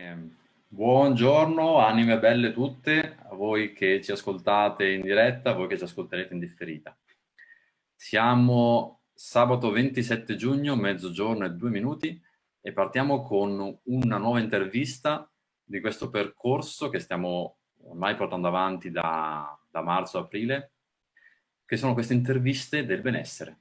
Ehm, buongiorno anime belle tutte, a voi che ci ascoltate in diretta, a voi che ci ascolterete in differita. Siamo sabato 27 giugno, mezzogiorno e due minuti e partiamo con una nuova intervista di questo percorso che stiamo ormai portando avanti da, da marzo-aprile, che sono queste interviste del benessere.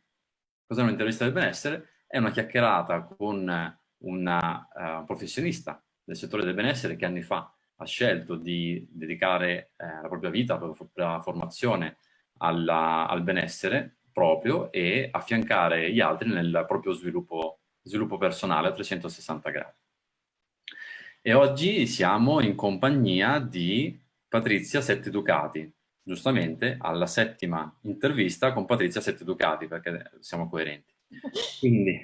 Cos'è un'intervista del benessere? È una chiacchierata con una uh, professionista del settore del benessere che anni fa ha scelto di dedicare eh, la propria vita, la propria formazione alla, al benessere proprio e affiancare gli altri nel proprio sviluppo, sviluppo personale a 360 gradi. E oggi siamo in compagnia di Patrizia Sette Ducati, giustamente alla settima intervista con Patrizia Sette Ducati, perché siamo coerenti. Quindi,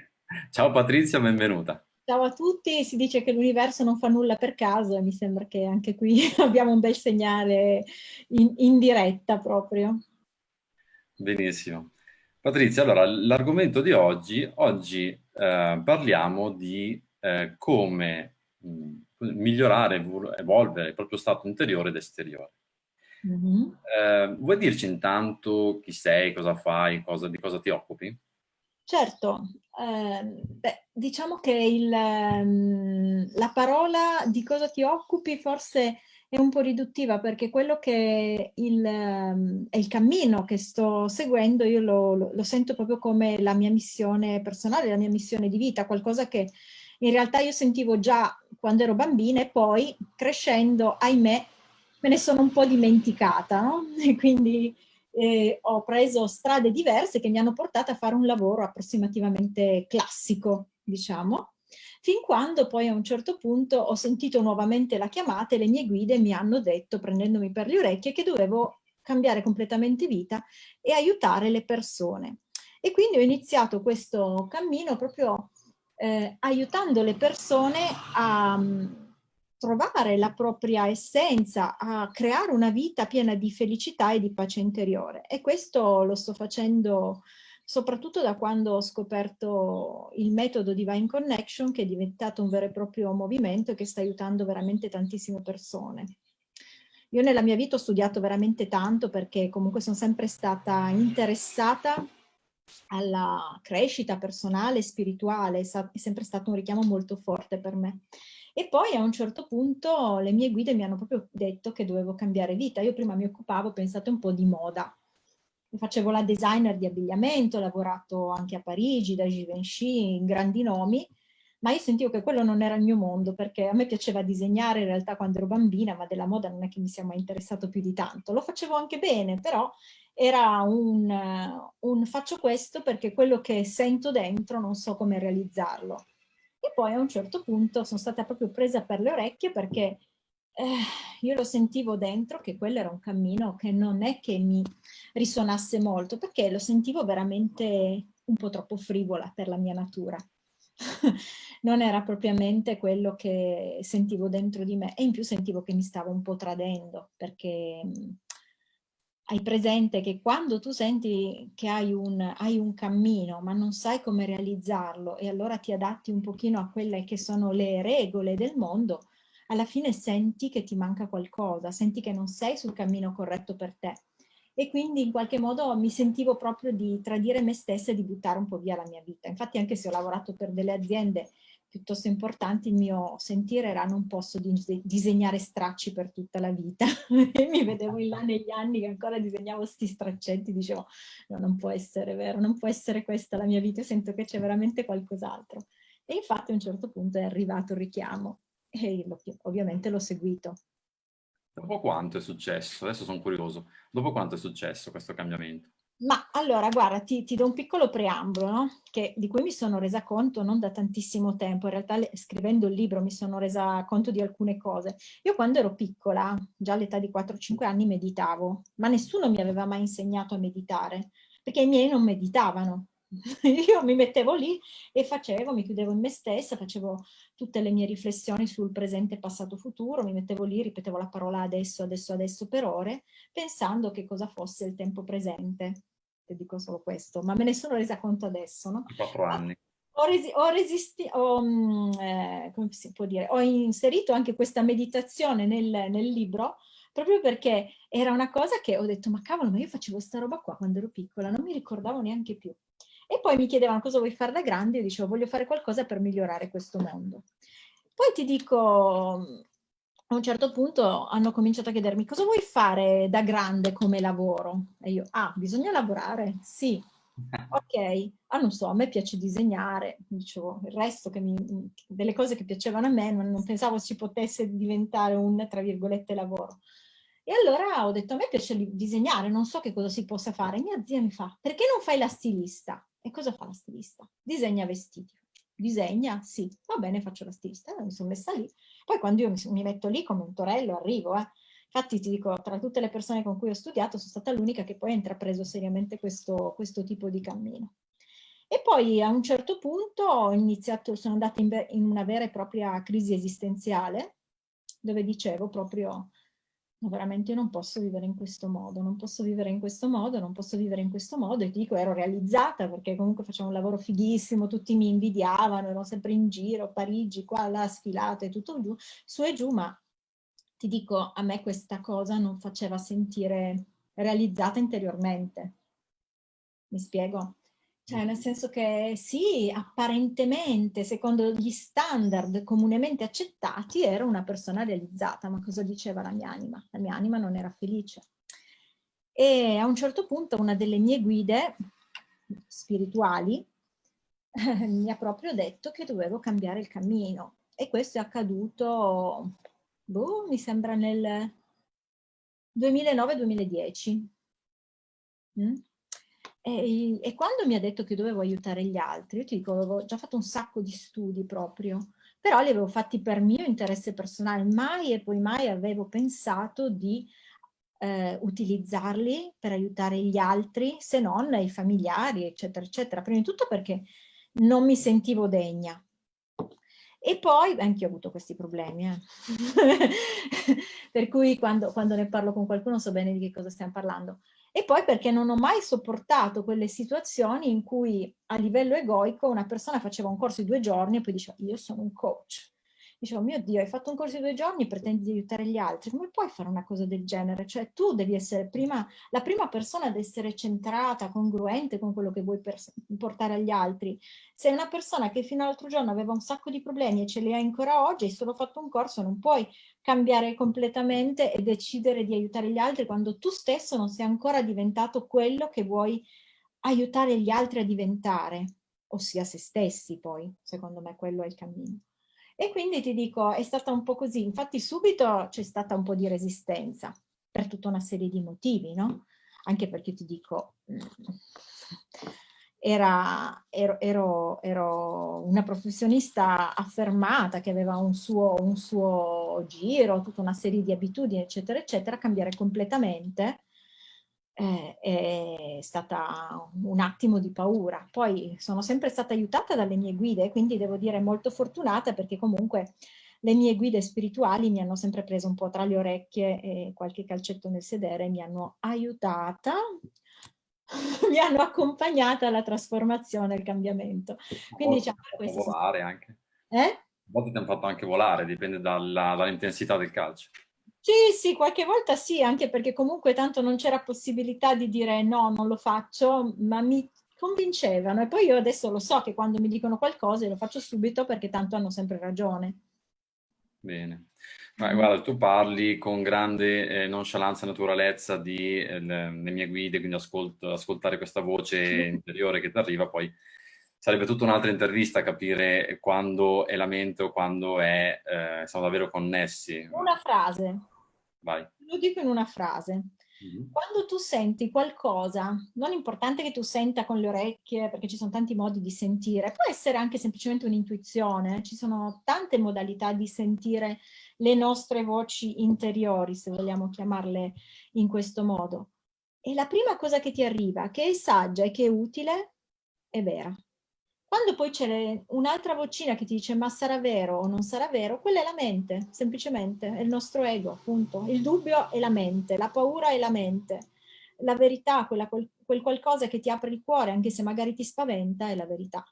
ciao Patrizia, benvenuta. Ciao a tutti, si dice che l'universo non fa nulla per caso e mi sembra che anche qui abbiamo un bel segnale in, in diretta proprio. Benissimo. Patrizia, allora l'argomento di oggi, oggi eh, parliamo di eh, come mh, migliorare, evolvere il proprio stato interiore ed esteriore. Mm -hmm. eh, vuoi dirci intanto chi sei, cosa fai, cosa, di cosa ti occupi? Certo, eh, beh, diciamo che il, um, la parola di cosa ti occupi forse è un po' riduttiva perché quello che il, um, è il cammino che sto seguendo io lo, lo, lo, sento proprio come la mia missione personale, la mia missione di vita, qualcosa che in realtà io sentivo già quando ero bambina e poi crescendo, ahimè, me ne sono un po' dimenticata, no? E quindi eh, ho preso strade diverse che mi hanno portato a fare un lavoro approssimativamente classico, diciamo, fin quando poi a un certo punto ho sentito nuovamente la chiamata e le mie guide mi hanno detto, prendendomi per le orecchie, che dovevo cambiare completamente vita e aiutare le persone. E quindi ho iniziato questo cammino proprio eh, aiutando le persone a trovare la propria essenza, a creare una vita piena di felicità e di pace interiore. E questo lo sto facendo soprattutto da quando ho scoperto il metodo Divine Connection, che è diventato un vero e proprio movimento e che sta aiutando veramente tantissime persone. Io nella mia vita ho studiato veramente tanto perché comunque sono sempre stata interessata alla crescita personale e spirituale, è sempre stato un richiamo molto forte per me. E poi a un certo punto le mie guide mi hanno proprio detto che dovevo cambiare vita. Io prima mi occupavo, pensate, un po' di moda. Facevo la designer di abbigliamento, ho lavorato anche a Parigi, da Givenchy, in grandi nomi, ma io sentivo che quello non era il mio mondo, perché a me piaceva disegnare in realtà quando ero bambina, ma della moda non è che mi sia mai interessato più di tanto. Lo facevo anche bene, però era un, un faccio questo perché quello che sento dentro non so come realizzarlo. E poi a un certo punto sono stata proprio presa per le orecchie perché eh, io lo sentivo dentro che quello era un cammino che non è che mi risuonasse molto, perché lo sentivo veramente un po' troppo frivola per la mia natura. non era propriamente quello che sentivo dentro di me e in più sentivo che mi stavo un po' tradendo perché hai presente che quando tu senti che hai un, hai un, cammino ma non sai come realizzarlo e allora ti adatti un pochino a quelle che sono le regole del mondo, alla fine senti che ti manca qualcosa, senti che non sei sul cammino corretto per te. E quindi in qualche modo mi sentivo proprio di tradire me stessa e di buttare un po' via la mia vita. Infatti anche se ho lavorato per delle aziende piuttosto importanti, il mio sentire era non posso disegnare stracci per tutta la vita. e mi vedevo in là negli anni che ancora disegnavo questi straccetti, dicevo no, non può essere vero, non può essere questa la mia vita, sento che c'è veramente qualcos'altro. E infatti a un certo punto è arrivato il richiamo e ovviamente l'ho seguito. Dopo quanto è successo? Adesso sono curioso. Dopo quanto è successo questo cambiamento? Ma allora, guarda, ti, ti do un piccolo preambolo, no? che, di cui mi sono resa conto non da tantissimo tempo, in realtà le, scrivendo il libro mi sono resa conto di alcune cose. Io quando ero piccola, già all'età di 4-5 anni, meditavo, ma nessuno mi aveva mai insegnato a meditare, perché i miei non meditavano. Io mi mettevo lì e facevo, mi chiudevo in me stessa, facevo tutte le mie riflessioni sul presente, passato, futuro, mi mettevo lì, ripetevo la parola adesso, adesso, adesso per ore, pensando che cosa fosse il tempo presente. Ti dico solo questo, ma me ne sono resa conto adesso, no? Quattro anni. ho, resi ho, resisti ho, mm, eh, come si può dire, ho inserito anche questa meditazione nel, nel libro proprio perché era una cosa che ho detto ma cavolo ma io facevo sta roba qua quando ero piccola, non mi ricordavo neanche più. E poi mi chiedevano cosa vuoi fare da grande, io dicevo voglio fare qualcosa per migliorare questo mondo. Poi ti dico, a un certo punto hanno cominciato a chiedermi cosa vuoi fare da grande come lavoro? E io, ah, bisogna lavorare? Sì. Ok, ah non so, a me piace disegnare, dicevo, il resto mi, delle cose che piacevano a me non, non pensavo ci potesse diventare un, tra virgolette, lavoro. E allora ho detto, a me piace disegnare, non so che cosa si possa fare. Mia zia mi fa, perché non fai la stilista? E cosa fa la stilista? Disegna vestiti disegna, sì, va bene, faccio la stilista, mi sono messa lì. Poi quando io mi, metto lì come un torello, arrivo, eh. Infatti ti dico, tra tutte le persone con cui ho studiato, sono stata l'unica che poi ha intrapreso seriamente questo, questo tipo di cammino. E poi a un certo punto iniziato, sono andata in, in una vera e propria crisi esistenziale, dove dicevo proprio veramente io non posso vivere in questo modo, non posso vivere in questo modo, non posso vivere in questo modo e ti dico ero realizzata perché comunque facevo un lavoro fighissimo, tutti mi invidiavano, ero sempre in giro, Parigi, qua, là, sfilato e tutto giù, su e giù, ma ti dico a me questa cosa non faceva sentire realizzata interiormente. Mi spiego? Cioè, nel senso che sì, apparentemente, secondo gli standard comunemente accettati, ero una persona realizzata, ma cosa diceva la mia anima? La mia anima non era felice. E a un certo punto una delle mie guide spirituali eh, mi ha proprio detto che dovevo cambiare il cammino. E questo è accaduto, boh, mi sembra nel 2009-2010. Mm? E, e, quando mi ha detto che dovevo aiutare gli altri, io ti dico, avevo già fatto un sacco di studi proprio, però li avevo fatti per mio interesse personale, mai e poi mai avevo pensato di eh, utilizzarli per aiutare gli altri, se non i familiari, eccetera, eccetera. Prima di tutto perché non mi sentivo degna. E poi, anche io ho avuto questi problemi, eh. per cui quando, quando ne parlo con qualcuno so bene di che cosa stiamo parlando e poi perché non ho mai sopportato quelle situazioni in cui a livello egoico una persona faceva un corso di due giorni e poi diceva io sono un coach. Dicevo, mio Dio, hai fatto un corso di due giorni pretendi di aiutare gli altri, come puoi fare una cosa del genere? Cioè tu devi essere prima, la prima persona ad essere centrata, congruente con quello che vuoi portare agli altri. Sei una persona che fino all'altro giorno aveva un sacco di problemi e ce li hai ancora oggi, hai solo fatto un corso, non puoi cambiare completamente e decidere di aiutare gli altri quando tu stesso non sei ancora diventato quello che vuoi aiutare gli altri a diventare, ossia se stessi poi, secondo me quello è il cammino. E quindi ti dico, è stata un po' così, infatti subito c'è stata un po' di resistenza, per tutta una serie di motivi, no? Anche perché ti dico, mm, era, ero, ero, ero, una professionista affermata che aveva un suo, un suo, giro, tutta una serie di abitudini, eccetera, eccetera, cambiare completamente eh, è stata un attimo di paura. Poi sono sempre stata aiutata dalle mie guide, quindi devo dire molto fortunata perché comunque le mie guide spirituali mi hanno sempre preso un po' tra le orecchie e qualche calcetto nel sedere, mi hanno aiutata mi hanno accompagnata alla trasformazione, al cambiamento. Quindi diciamo questo. volare anche. Eh? A volte ti hanno fatto anche volare, dipende dall'intensità del calcio. Sì, sì, qualche volta sì, anche perché comunque tanto non c'era possibilità di dire no, non lo faccio, ma mi convincevano e poi io adesso lo so che quando mi dicono qualcosa lo faccio subito perché tanto hanno sempre ragione. Bene. Ma guarda, tu parli con grande eh, nonchalance e naturalezza di eh, le, le, mie guide, quindi ascolto, ascoltare questa voce interiore che ti arriva, poi sarebbe tutta un'altra intervista capire quando è la mente o quando è, eh, siamo davvero connessi. Una frase. Vai. Lo dico in una frase. Mm-hmm. Quando tu senti qualcosa, non importante che tu senta con le orecchie, perché ci sono tanti modi di sentire, può essere anche semplicemente un'intuizione, ci sono tante modalità di sentire le nostre voci interiori, se vogliamo chiamarle in questo modo. E la prima cosa che ti arriva, che è saggia e che è utile, è vera. Quando poi c'è un'altra vocina che ti dice ma sarà vero o non sarà vero, quella è la mente, semplicemente, è il nostro ego, appunto. Il dubbio è la mente, la paura è la mente. La verità, quella, quel, qualcosa che ti apre il cuore, anche se magari ti spaventa, è la verità.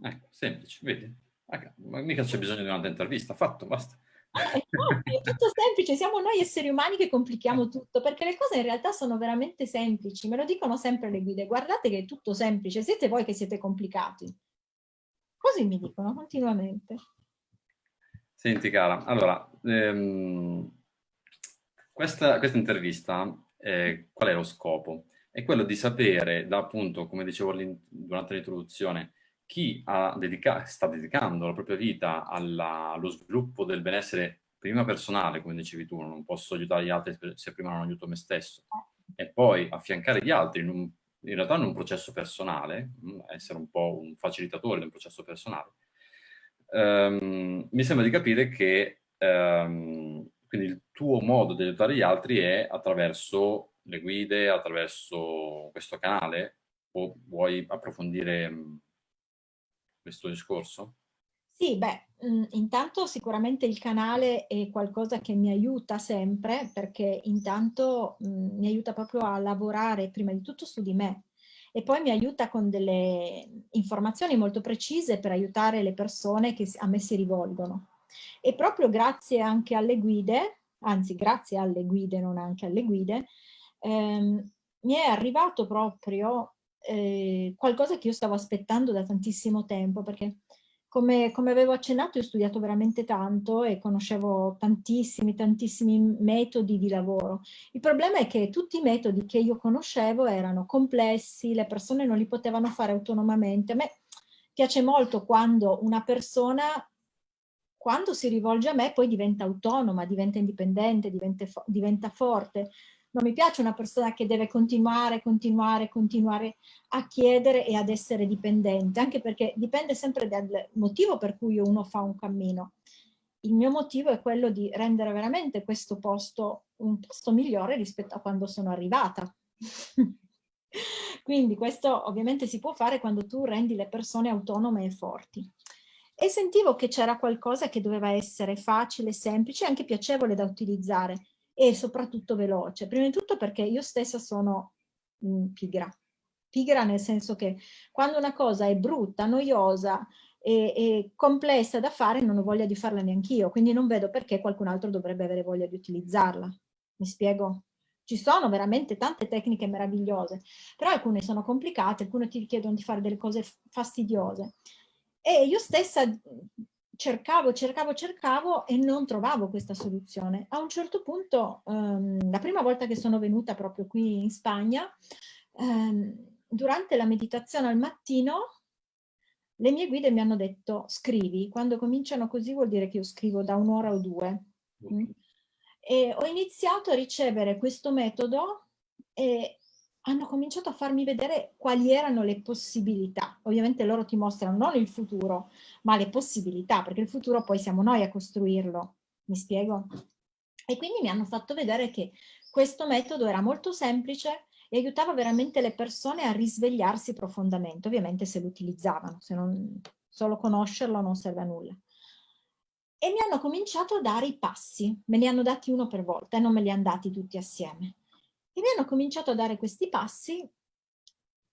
Ecco, semplice, vedi? Ma mica c'è bisogno di un'altra intervista, fatto, basta. È tutto semplice, siamo noi esseri umani che complichiamo tutto, perché le cose in realtà sono veramente semplici, me lo dicono sempre le guide, guardate che è tutto semplice, siete voi che siete complicati. Così mi dicono continuamente. Senti cara, allora, ehm, questa, questa, intervista, eh, qual è lo scopo? È quello di sapere, da appunto, come dicevo durante l'introduzione, chi dedica sta dedicando la propria vita alla, allo sviluppo del benessere prima personale, come dicevi tu, non posso aiutare gli altri se prima non aiuto me stesso, e poi affiancare gli altri in, un, in realtà in un processo personale, mm, essere un po' un facilitatore del processo personale, um, mi sembra di capire che um, quindi il tuo modo di aiutare gli altri è attraverso le guide, attraverso questo canale, o vuoi approfondire mm, questo discorso? Sì, beh, mh, intanto sicuramente il canale è qualcosa che mi aiuta sempre perché intanto mh, mi aiuta proprio a lavorare prima di tutto su di me e poi mi aiuta con delle informazioni molto precise per aiutare le persone che a me si rivolgono. E proprio grazie anche alle guide, anzi grazie alle guide, non anche alle guide, ehm, mi è arrivato proprio eh, qualcosa che io stavo aspettando da tantissimo tempo, perché come, come, avevo accennato io ho studiato veramente tanto e conoscevo tantissimi, tantissimi metodi di lavoro. Il problema è che tutti i metodi che io conoscevo erano complessi, le persone non li potevano fare autonomamente. A me piace molto quando una persona, quando si rivolge a me, poi diventa autonoma, diventa indipendente, diventa, diventa forte non mi piace una persona che deve continuare, continuare, continuare a chiedere e ad essere dipendente, anche perché dipende sempre dal motivo per cui uno fa un cammino. Il mio motivo è quello di rendere veramente questo posto un posto migliore rispetto a quando sono arrivata. Quindi questo ovviamente si può fare quando tu rendi le persone autonome e forti. E sentivo che c'era qualcosa che doveva essere facile, semplice e anche piacevole da utilizzare e soprattutto veloce. Prima di tutto perché io stessa sono mh, mm, pigra. Pigra nel senso che quando una cosa è brutta, noiosa e, e complessa da fare non ho voglia di farla neanch'io, quindi non vedo perché qualcun altro dovrebbe avere voglia di utilizzarla. Mi spiego? Ci sono veramente tante tecniche meravigliose, però alcune sono complicate, alcune ti richiedono di fare delle cose fastidiose. E io stessa cercavo, cercavo, cercavo e non trovavo questa soluzione. A un certo punto, um, la prima volta che sono venuta proprio qui in Spagna, um, durante la meditazione al mattino, le mie guide mi hanno detto scrivi, quando cominciano così vuol dire che io scrivo da un'ora o due. Mm. E ho iniziato a ricevere questo metodo e hanno cominciato a farmi vedere quali erano le possibilità. Ovviamente loro ti mostrano non il futuro, ma le possibilità, perché il futuro poi siamo noi a costruirlo. Mi spiego? E quindi mi hanno fatto vedere che questo metodo era molto semplice e aiutava veramente le persone a risvegliarsi profondamente, ovviamente se lo utilizzavano, se non solo conoscerlo non serve a nulla. E mi hanno cominciato a dare i passi, me li hanno dati uno per volta e non me li hanno dati tutti assieme. E mi hanno cominciato a dare questi passi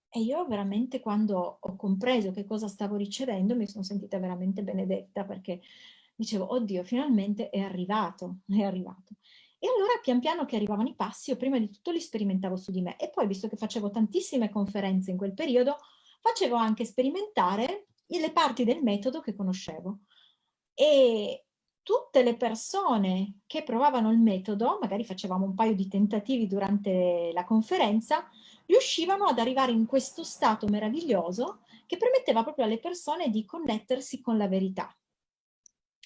e io veramente quando ho compreso che cosa stavo ricevendo mi sono sentita veramente benedetta perché dicevo, oddio, finalmente è arrivato, è arrivato. E allora pian piano che arrivavano i passi, io prima di tutto li sperimentavo su di me e poi visto che facevo tantissime conferenze in quel periodo, facevo anche sperimentare le parti del metodo che conoscevo. E tutte le persone che provavano il metodo, magari facevamo un paio di tentativi durante la conferenza, riuscivano ad arrivare in questo stato meraviglioso che permetteva proprio alle persone di connettersi con la verità.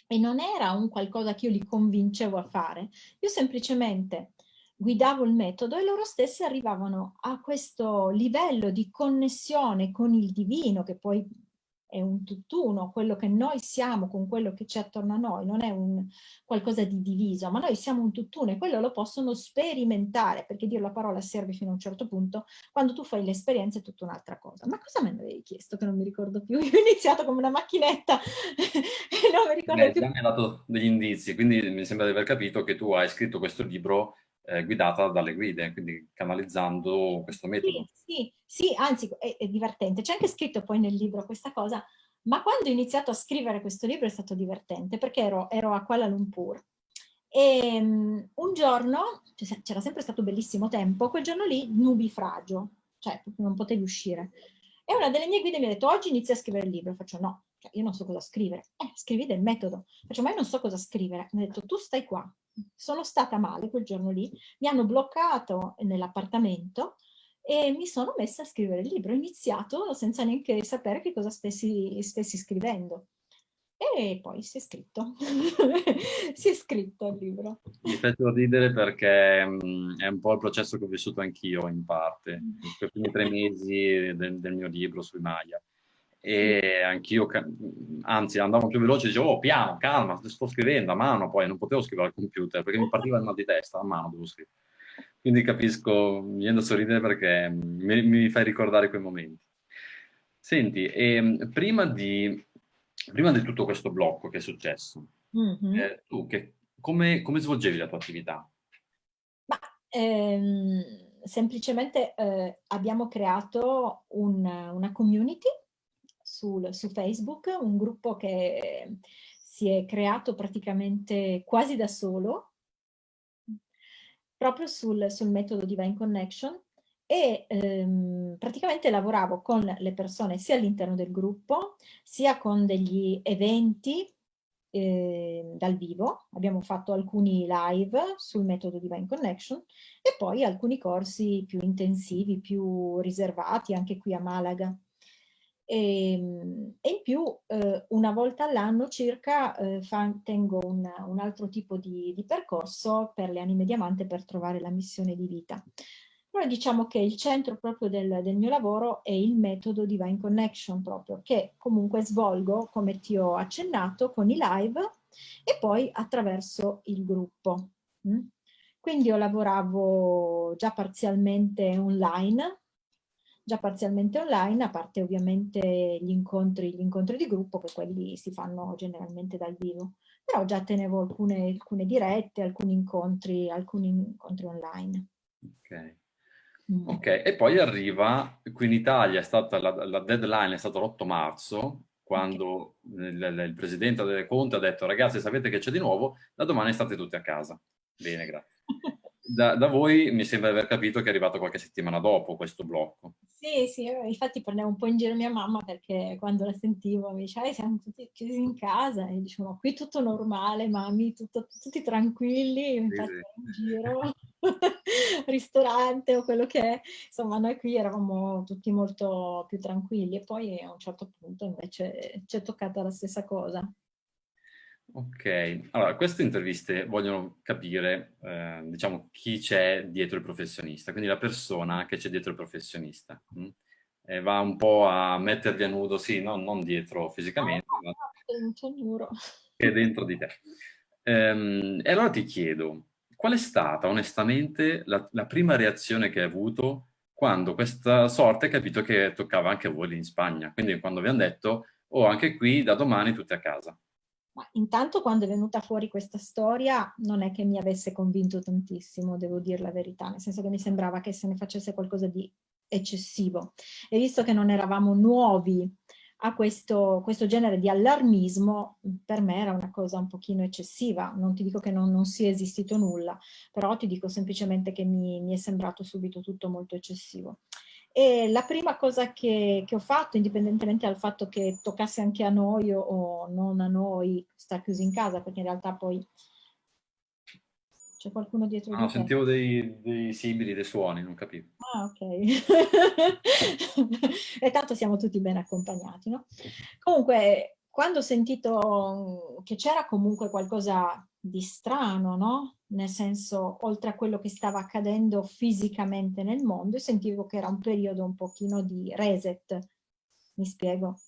E non era un qualcosa che io li convincevo a fare, io semplicemente guidavo il metodo e loro stessi arrivavano a questo livello di connessione con il divino, che poi è un tutt'uno, quello che noi siamo con quello che c'è attorno a noi, non è un qualcosa di diviso, ma noi siamo un tutt'uno e quello lo possono sperimentare, perché dire la parola serve fino a un certo punto, quando tu fai l'esperienza è tutta un'altra cosa. Ma cosa me ne avevi chiesto che non mi ricordo più? Io ho iniziato come una macchinetta e non mi ricordo Beh, più. mi hai dato degli indizi, quindi mi sembra di aver capito che tu hai scritto questo libro eh, guidata dalle guide, quindi canalizzando questo metodo. Sì, sì, sì anzi è, è divertente. C'è anche scritto poi nel libro questa cosa, Ma quando ho iniziato a scrivere questo libro è stato divertente perché ero, ero a Kuala Lumpur e um, un giorno, c'era sempre stato bellissimo tempo, quel giorno lì nubifragio, cioè non potevi uscire. E una delle mie guide mi ha detto oggi inizia a scrivere il libro. Faccio no, cioè, io non so cosa scrivere. Eh, scrivi del metodo. Faccio ma io non so cosa scrivere. Mi ha detto tu stai qua. Sono stata male quel giorno lì, mi hanno bloccato nell'appartamento e mi sono messa a scrivere il libro. Ho iniziato senza neanche sapere che cosa stessi, stessi scrivendo. E poi si è scritto, si è scritto il libro. Mi faccio ridere perché mm, è un po' il processo che ho vissuto anch'io in parte, mm. i primi tre mesi del, del mio libro sui Maya. E anch'io, anzi andavo più veloce, dicevo, oh piano, calma, sto scrivendo a mano, poi non potevo scrivere al computer perché mi partiva il mal di testa, a mano devo scrivere. Quindi capisco, mi viene da sorridere perché mi, mi fai ricordare quei momenti. Senti, e, prima di prima di tutto questo blocco che è successo, mm -hmm. eh, tu che, come, come, svolgevi la tua attività? Ma, ehm, semplicemente eh, abbiamo creato un, una community sul, su Facebook, un gruppo che si è creato praticamente quasi da solo, proprio sul, sul metodo Divine Connection, e ehm, praticamente lavoravo con le persone sia all'interno del gruppo, sia con degli eventi eh, dal vivo, abbiamo fatto alcuni live sul metodo Divine Connection e poi alcuni corsi più intensivi, più riservati anche qui a Malaga. E, ehm, e in più eh, una volta all'anno circa eh, fa, tengo un, un, altro tipo di, di percorso per le anime diamante per trovare la missione di vita. Però diciamo che il centro proprio del, del, mio lavoro è il metodo Divine Connection proprio, che comunque svolgo, come ti ho accennato, con i live e poi attraverso il gruppo. Mm? Quindi io lavoravo già parzialmente online, già parzialmente online, a parte ovviamente gli incontri, gli incontri di gruppo, che quelli si fanno generalmente dal vivo. Però già tenevo alcune, alcune dirette, alcuni incontri, alcuni incontri online. Ok. Mm. Ok, e poi arriva, qui in Italia è stata, la, la deadline è stata l'8 marzo, quando il, il, presidente delle Conte ha detto ragazzi sapete che c'è di nuovo, da domani state tutti a casa. Bene, grazie. Da, da, voi mi sembra di aver capito che è arrivato qualche settimana dopo questo blocco. Sì, sì, infatti prendevo un po' in giro mia mamma perché quando la sentivo mi diceva siamo tutti chiusi in casa e dicevo qui tutto normale, mami, tutto, tutti tranquilli, infatti sì, in giro, ristorante o quello che è, insomma noi qui eravamo tutti molto più tranquilli e poi a un certo punto invece ci è toccata la stessa cosa. Ok, allora queste interviste vogliono capire, eh, diciamo, chi c'è dietro il professionista, quindi la persona che c'è dietro il professionista. Mh? Mm? E va un po' a mettervi a nudo, sì, no, non dietro fisicamente, ah, ma che dentro di te. Ehm, e allora ti chiedo, qual è stata onestamente la, la prima reazione che hai avuto quando questa sorte hai capito che toccava anche a voi lì in Spagna? Quindi quando vi hanno detto, oh anche qui da domani tutti a casa. Ma intanto quando è venuta fuori questa storia non è che mi avesse convinto tantissimo, devo dire la verità, nel senso che mi sembrava che se ne facesse qualcosa di eccessivo. E visto che non eravamo nuovi a questo, questo genere di allarmismo, per me era una cosa un pochino eccessiva. Non ti dico che non, non sia esistito nulla, però ti dico semplicemente che mi, mi è sembrato subito tutto molto eccessivo. E la prima cosa che, che, ho fatto, indipendentemente dal fatto che toccasse anche a noi o, o non a noi, sta chiusi in casa, perché in realtà poi c'è qualcuno dietro no, di sentivo dei, dei simili, dei suoni, non capivo. Ah, ok. e tanto siamo tutti ben accompagnati, no? Comunque, quando ho sentito che c'era comunque qualcosa di strano, no? Nel senso, oltre a quello che stava accadendo fisicamente nel mondo, sentivo che era un periodo un pochino di reset, mi spiego.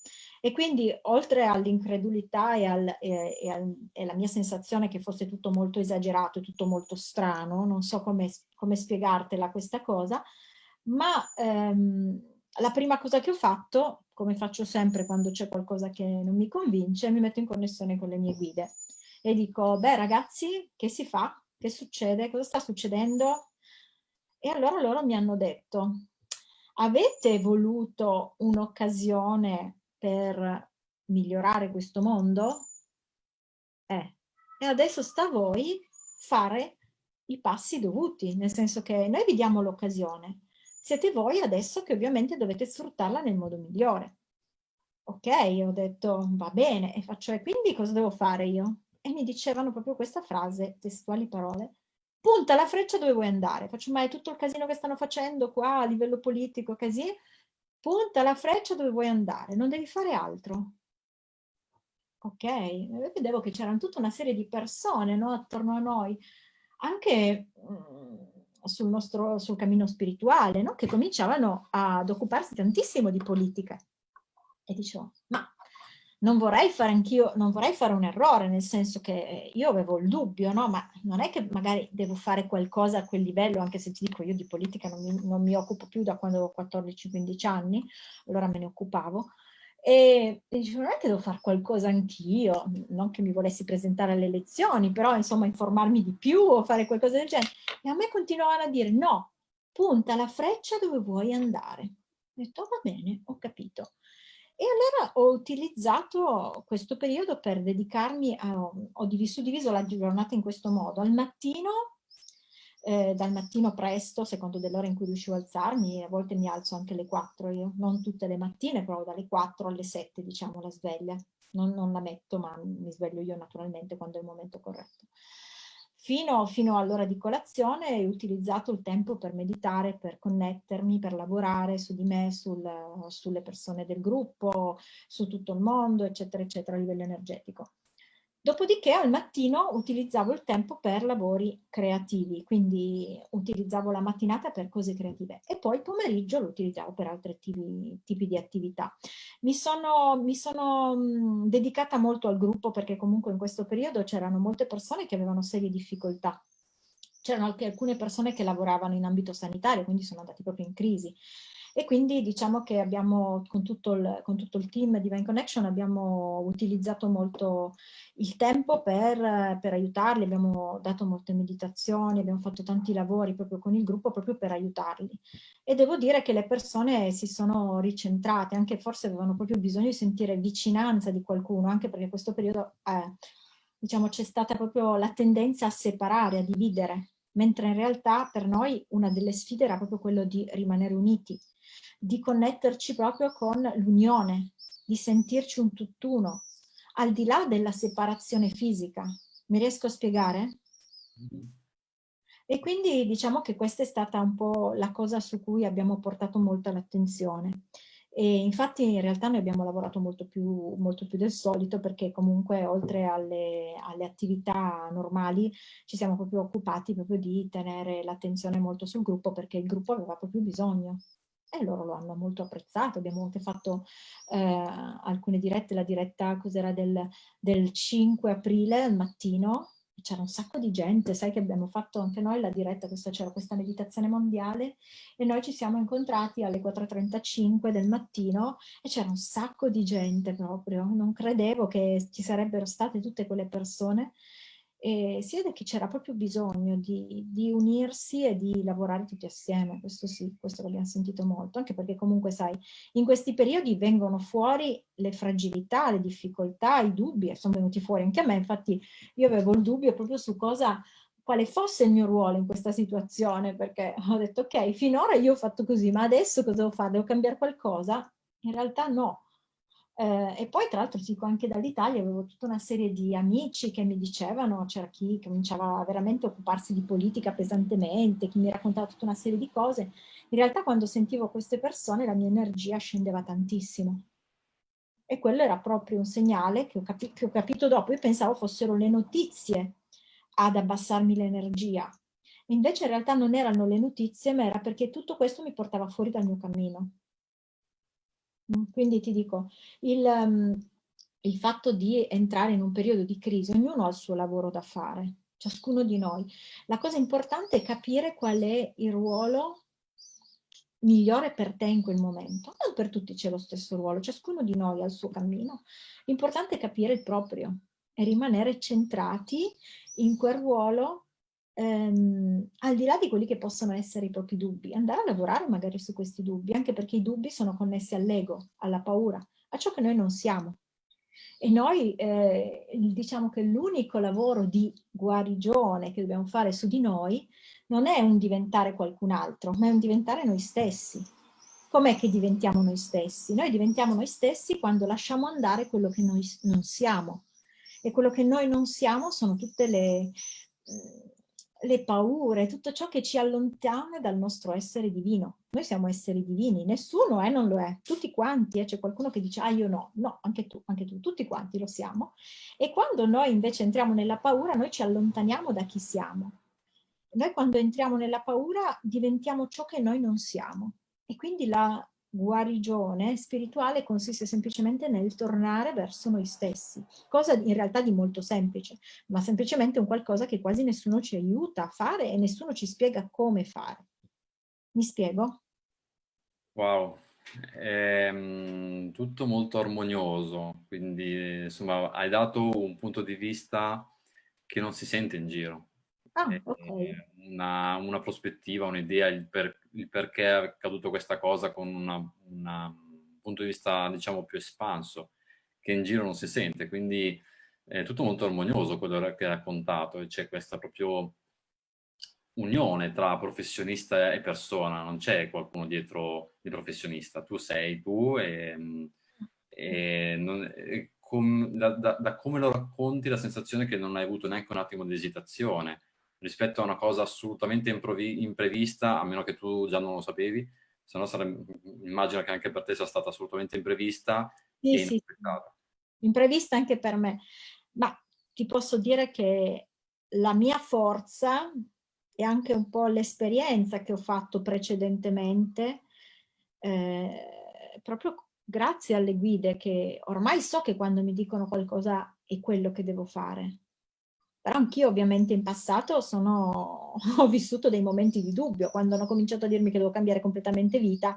E quindi, oltre all'incredulità e, al, e, e, al, e, alla mia sensazione che fosse tutto molto esagerato e tutto molto strano, non so come, come spiegartela questa cosa, ma ehm, la prima cosa che ho fatto, come faccio sempre quando c'è qualcosa che non mi convince, mi metto in connessione con le mie guide e dico, beh ragazzi, che si fa? Che succede? Cosa sta succedendo? E allora loro mi hanno detto, avete voluto un'occasione per migliorare questo mondo? Eh, e adesso sta a voi fare i passi dovuti, nel senso che noi vi diamo l'occasione, siete voi adesso che ovviamente dovete sfruttarla nel modo migliore. Ok, ho detto va bene, e faccio e quindi cosa devo fare io? E mi dicevano proprio questa frase, testuali parole, punta la freccia dove vuoi andare. Faccio, ma tutto il casino che stanno facendo qua a livello politico, così? Punta la freccia dove vuoi andare, non devi fare altro. Ok, vedevo che c'erano tutta una serie di persone no, attorno a noi, anche mm, sul nostro sul cammino spirituale, no, che cominciavano ad occuparsi tantissimo di politica. E dicevo, ma non vorrei fare anch'io, non vorrei fare un errore, nel senso che eh, io avevo il dubbio, no? Ma non è che magari devo fare qualcosa a quel livello, anche se ti dico io di politica non mi, non mi occupo più da quando ho 14-15 anni, allora me ne occupavo, e, e dicevo, non è che devo fare qualcosa anch'io, non che mi volessi presentare alle elezioni, però insomma informarmi di più o fare qualcosa del genere. E a me continuavano a dire, no, punta la freccia dove vuoi andare. Ho detto, va bene, ho capito. E allora ho utilizzato questo periodo per dedicarmi a, ho diviso, diviso la giornata in questo modo. Al mattino, eh, dal mattino presto, secondo dell'ora in cui riuscivo a alzarmi, a volte mi alzo anche alle 4 io, non tutte le mattine, però dalle 4 alle 7 diciamo la sveglia. Non, non la metto, ma mi sveglio io naturalmente quando è il momento corretto. Fino, fino all'ora di colazione ho utilizzato il tempo per meditare, per connettermi, per lavorare su di me, sul, sulle persone del gruppo, su tutto il mondo, eccetera, eccetera, a livello energetico. Dopodiché al mattino utilizzavo il tempo per lavori creativi, quindi utilizzavo la mattinata per cose creative e poi il pomeriggio lo utilizzavo per altri tipi, tipi di attività. Mi sono, mi sono dedicata molto al gruppo perché comunque in questo periodo c'erano molte persone che avevano serie difficoltà c'erano anche alcune persone che lavoravano in ambito sanitario, quindi sono andati proprio in crisi e quindi diciamo che abbiamo con tutto il, con tutto il team Divine Connection abbiamo utilizzato molto il tempo per, per, aiutarli, abbiamo dato molte meditazioni, abbiamo fatto tanti lavori proprio con il gruppo proprio per aiutarli. E devo dire che le persone si sono ricentrate, anche forse avevano proprio bisogno di sentire vicinanza di qualcuno, anche perché questo periodo eh, diciamo c'è stata proprio la tendenza a separare, a dividere mentre in realtà per noi una delle sfide era proprio quello di rimanere uniti, di connetterci proprio con l'unione, di sentirci un tutt'uno, al di là della separazione fisica. Mi riesco a spiegare? E quindi diciamo che questa è stata un po' la cosa su cui abbiamo portato molta l'attenzione. E infatti in realtà noi abbiamo lavorato molto più, molto più del solito perché comunque oltre alle, alle, attività normali ci siamo proprio occupati proprio di tenere l'attenzione molto sul gruppo perché il gruppo aveva proprio bisogno e loro lo hanno molto apprezzato. Abbiamo anche fatto eh, alcune dirette, la diretta cos'era del, del 5 aprile al mattino, c'era un sacco di gente, sai che abbiamo fatto anche noi la diretta, c'era questa meditazione mondiale. E noi ci siamo incontrati alle 4.35 del mattino e c'era un sacco di gente proprio, non credevo che ci sarebbero state tutte quelle persone e si vede che c'era proprio bisogno di, di, unirsi e di lavorare tutti assieme, questo sì, questo l'abbiamo sentito molto, anche perché comunque sai, in questi periodi vengono fuori le fragilità, le difficoltà, i dubbi, e sono venuti fuori anche a me, infatti io avevo il dubbio proprio su cosa, quale fosse il mio ruolo in questa situazione, perché ho detto ok, finora io ho fatto così, ma adesso cosa devo fare? Devo cambiare qualcosa? In realtà no, eh, e poi tra l'altro dico anche dall'Italia avevo tutta una serie di amici che mi dicevano, c'era chi cominciava veramente a occuparsi di politica pesantemente, chi mi raccontava tutta una serie di cose. In realtà quando sentivo queste persone la mia energia scendeva tantissimo. E quello era proprio un segnale che ho, capi che ho capito dopo. Io pensavo fossero le notizie ad abbassarmi l'energia. Invece in realtà non erano le notizie, ma era perché tutto questo mi portava fuori dal mio cammino. Mm, quindi ti dico, il, um, il fatto di entrare in un periodo di crisi, ognuno ha il suo lavoro da fare, ciascuno di noi. La cosa importante è capire qual è il ruolo migliore per te in quel momento. Non per tutti c'è lo stesso ruolo, ciascuno di noi ha il suo cammino. L'importante è capire il proprio e rimanere centrati in quel ruolo ehm, al di là di quelli che possono essere i propri dubbi, andare a lavorare magari su questi dubbi, anche perché i dubbi sono connessi all'ego, alla paura, a ciò che noi non siamo. E noi eh, diciamo che l'unico lavoro di guarigione che dobbiamo fare su di noi non è un diventare qualcun altro, ma è un diventare noi stessi. Com'è che diventiamo noi stessi? Noi diventiamo noi stessi quando lasciamo andare quello che noi non siamo. E quello che noi non siamo sono tutte le, le paure, tutto ciò che ci allontana dal nostro essere divino. Noi siamo esseri divini, nessuno eh, non lo è, tutti quanti, eh, c'è qualcuno che dice ah io no, no, anche tu, anche tu, tutti quanti lo siamo. E quando noi invece entriamo nella paura, noi ci allontaniamo da chi siamo. Noi quando entriamo nella paura diventiamo ciò che noi non siamo. E quindi la guarigione spirituale consiste semplicemente nel tornare verso noi stessi, cosa in realtà di molto semplice, ma semplicemente un qualcosa che quasi nessuno ci aiuta a fare e nessuno ci spiega come fare. Mi spiego? Wow, è ehm, tutto molto armonioso, quindi insomma hai dato un punto di vista che non si sente in giro. Ah, okay. una, una, prospettiva, un'idea, il, per, il, perché è accaduto questa cosa con un punto di vista diciamo più espanso, che in giro non si sente, quindi è tutto molto armonioso quello che hai raccontato e c'è questa proprio unione tra professionista e persona, non c'è qualcuno dietro di professionista, tu sei tu e, e, non, e com, da, da, da, come lo racconti la sensazione che non hai avuto neanche un attimo di esitazione, rispetto a una cosa assolutamente imprevista, a meno che tu già non lo sapevi, se no sarebbe, immagino che anche per te sia stata assolutamente imprevista sì, sì. Imprevista anche per me, ma ti posso dire che la mia forza e anche un po' l'esperienza che ho fatto precedentemente, eh, proprio grazie alle guide che ormai so che quando mi dicono qualcosa è quello che devo fare. Però anch'io ovviamente in passato sono, ho vissuto dei momenti di dubbio, quando hanno cominciato a dirmi che devo cambiare completamente vita,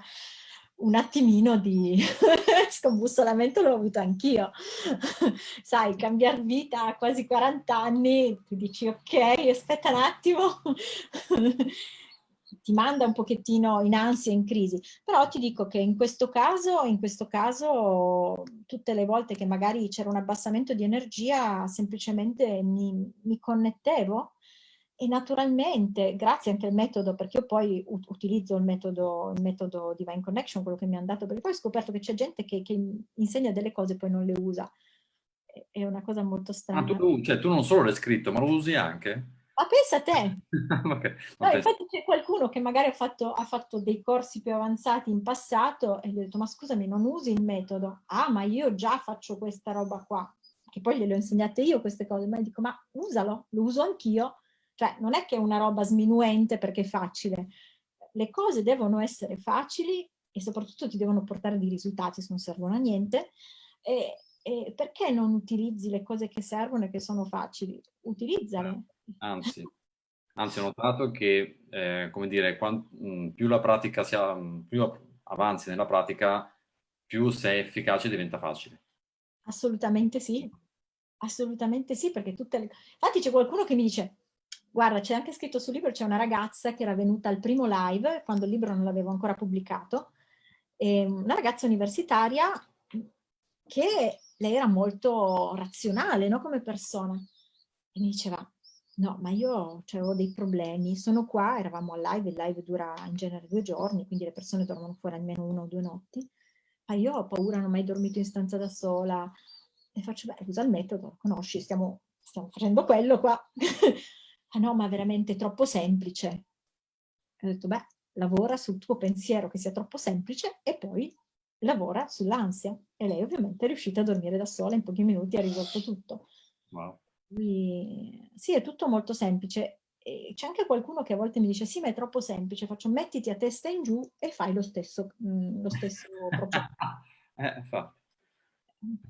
un attimino di scombussolamento l'ho avuto anch'io. Sai, cambiare vita a quasi 40 anni, tu dici ok, aspetta un attimo, ti manda un pochettino in ansia, in crisi. Però ti dico che in questo caso, in questo caso tutte le volte che magari c'era un abbassamento di energia, semplicemente mi, mi connettevo e naturalmente, grazie anche al metodo, perché io poi utilizzo il metodo, il metodo Divine Connection, quello che mi hanno dato, perché poi ho scoperto che c'è gente che, che, insegna delle cose e poi non le usa. È una cosa molto strana. Ah, tu, cioè, tu non solo l'hai scritto, ma lo usi anche? Ma pensa a te! okay, no, infatti c'è qualcuno che magari ha fatto, ha fatto, dei corsi più avanzati in passato e gli ho detto ma scusami non usi il metodo? Ah ma io già faccio questa roba qua, che poi gliele ho insegnate io queste cose, ma dico ma usalo, lo uso anch'io, cioè non è che è una roba sminuente perché è facile, le cose devono essere facili e soprattutto ti devono portare dei risultati se non servono a niente e, e perché non utilizzi le cose che servono e che sono facili? Utilizzale Anzi, anzi ho notato che, eh, come dire, quant, mh, mm, più la pratica sia, mm, più avanzi nella pratica, più sei efficace diventa facile. Assolutamente sì, assolutamente sì, perché tutte le... Infatti c'è qualcuno che mi dice, guarda, c'è anche scritto sul libro, c'è una ragazza che era venuta al primo live, quando il libro non l'avevo ancora pubblicato, una ragazza universitaria che lei era molto razionale no? come persona. E mi diceva, No, ma io cioè, avevo dei problemi, sono qua, eravamo al live, il live dura in genere due giorni, quindi le persone dormono fuori almeno una o due notti, ma io ho paura, non ho mai dormito in stanza da sola, e faccio, beh, usa il metodo, conosci, stiamo, stiamo facendo quello qua. ah no, ma veramente troppo semplice. ho detto, beh, lavora sul tuo pensiero che sia troppo semplice e poi lavora sull'ansia. E lei ovviamente è riuscita a dormire da sola, in pochi minuti ha risolto tutto. Wow. Quindi, sì, è tutto molto semplice. C'è anche qualcuno che a volte mi dice sì, ma è troppo semplice, faccio mettiti a testa in giù e fai lo stesso, mh, lo stesso eh.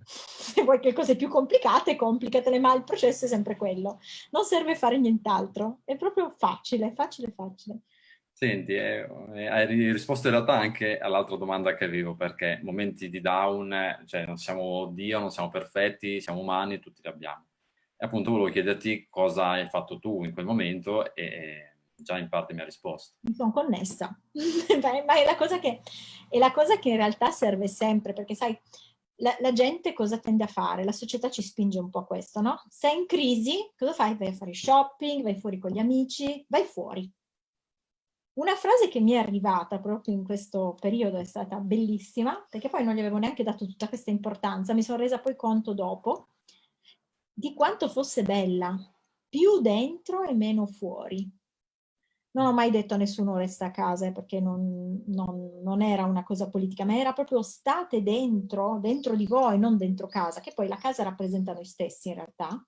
Se vuoi che cose più complicate, complicatele, ma il processo è sempre quello. Non serve fare nient'altro, è proprio facile, facile, facile. Senti, eh, eh hai risposto in realtà anche all'altra domanda che avevo, perché momenti di down, cioè non siamo Dio, non siamo perfetti, siamo umani, tutti li abbiamo. Appunto volevo chiederti cosa hai fatto tu in quel momento e già in parte mi ha risposto. Mi sono connessa, ma è la, che, è la cosa che in realtà serve sempre, perché sai, la, la, gente cosa tende a fare? La società ci spinge un po' a questo, no? Sei in crisi, cosa fai? Vai a fare shopping, vai fuori con gli amici, vai fuori. Una frase che mi è arrivata proprio in questo periodo è stata bellissima, perché poi non gli avevo neanche dato tutta questa importanza, mi sono resa poi conto dopo, di quanto fosse bella, più dentro e meno fuori. Non ho mai detto a nessuno resta a casa, eh, perché non, non, non, era una cosa politica, ma era proprio state dentro, dentro di voi, non dentro casa, che poi la casa rappresenta noi stessi in realtà,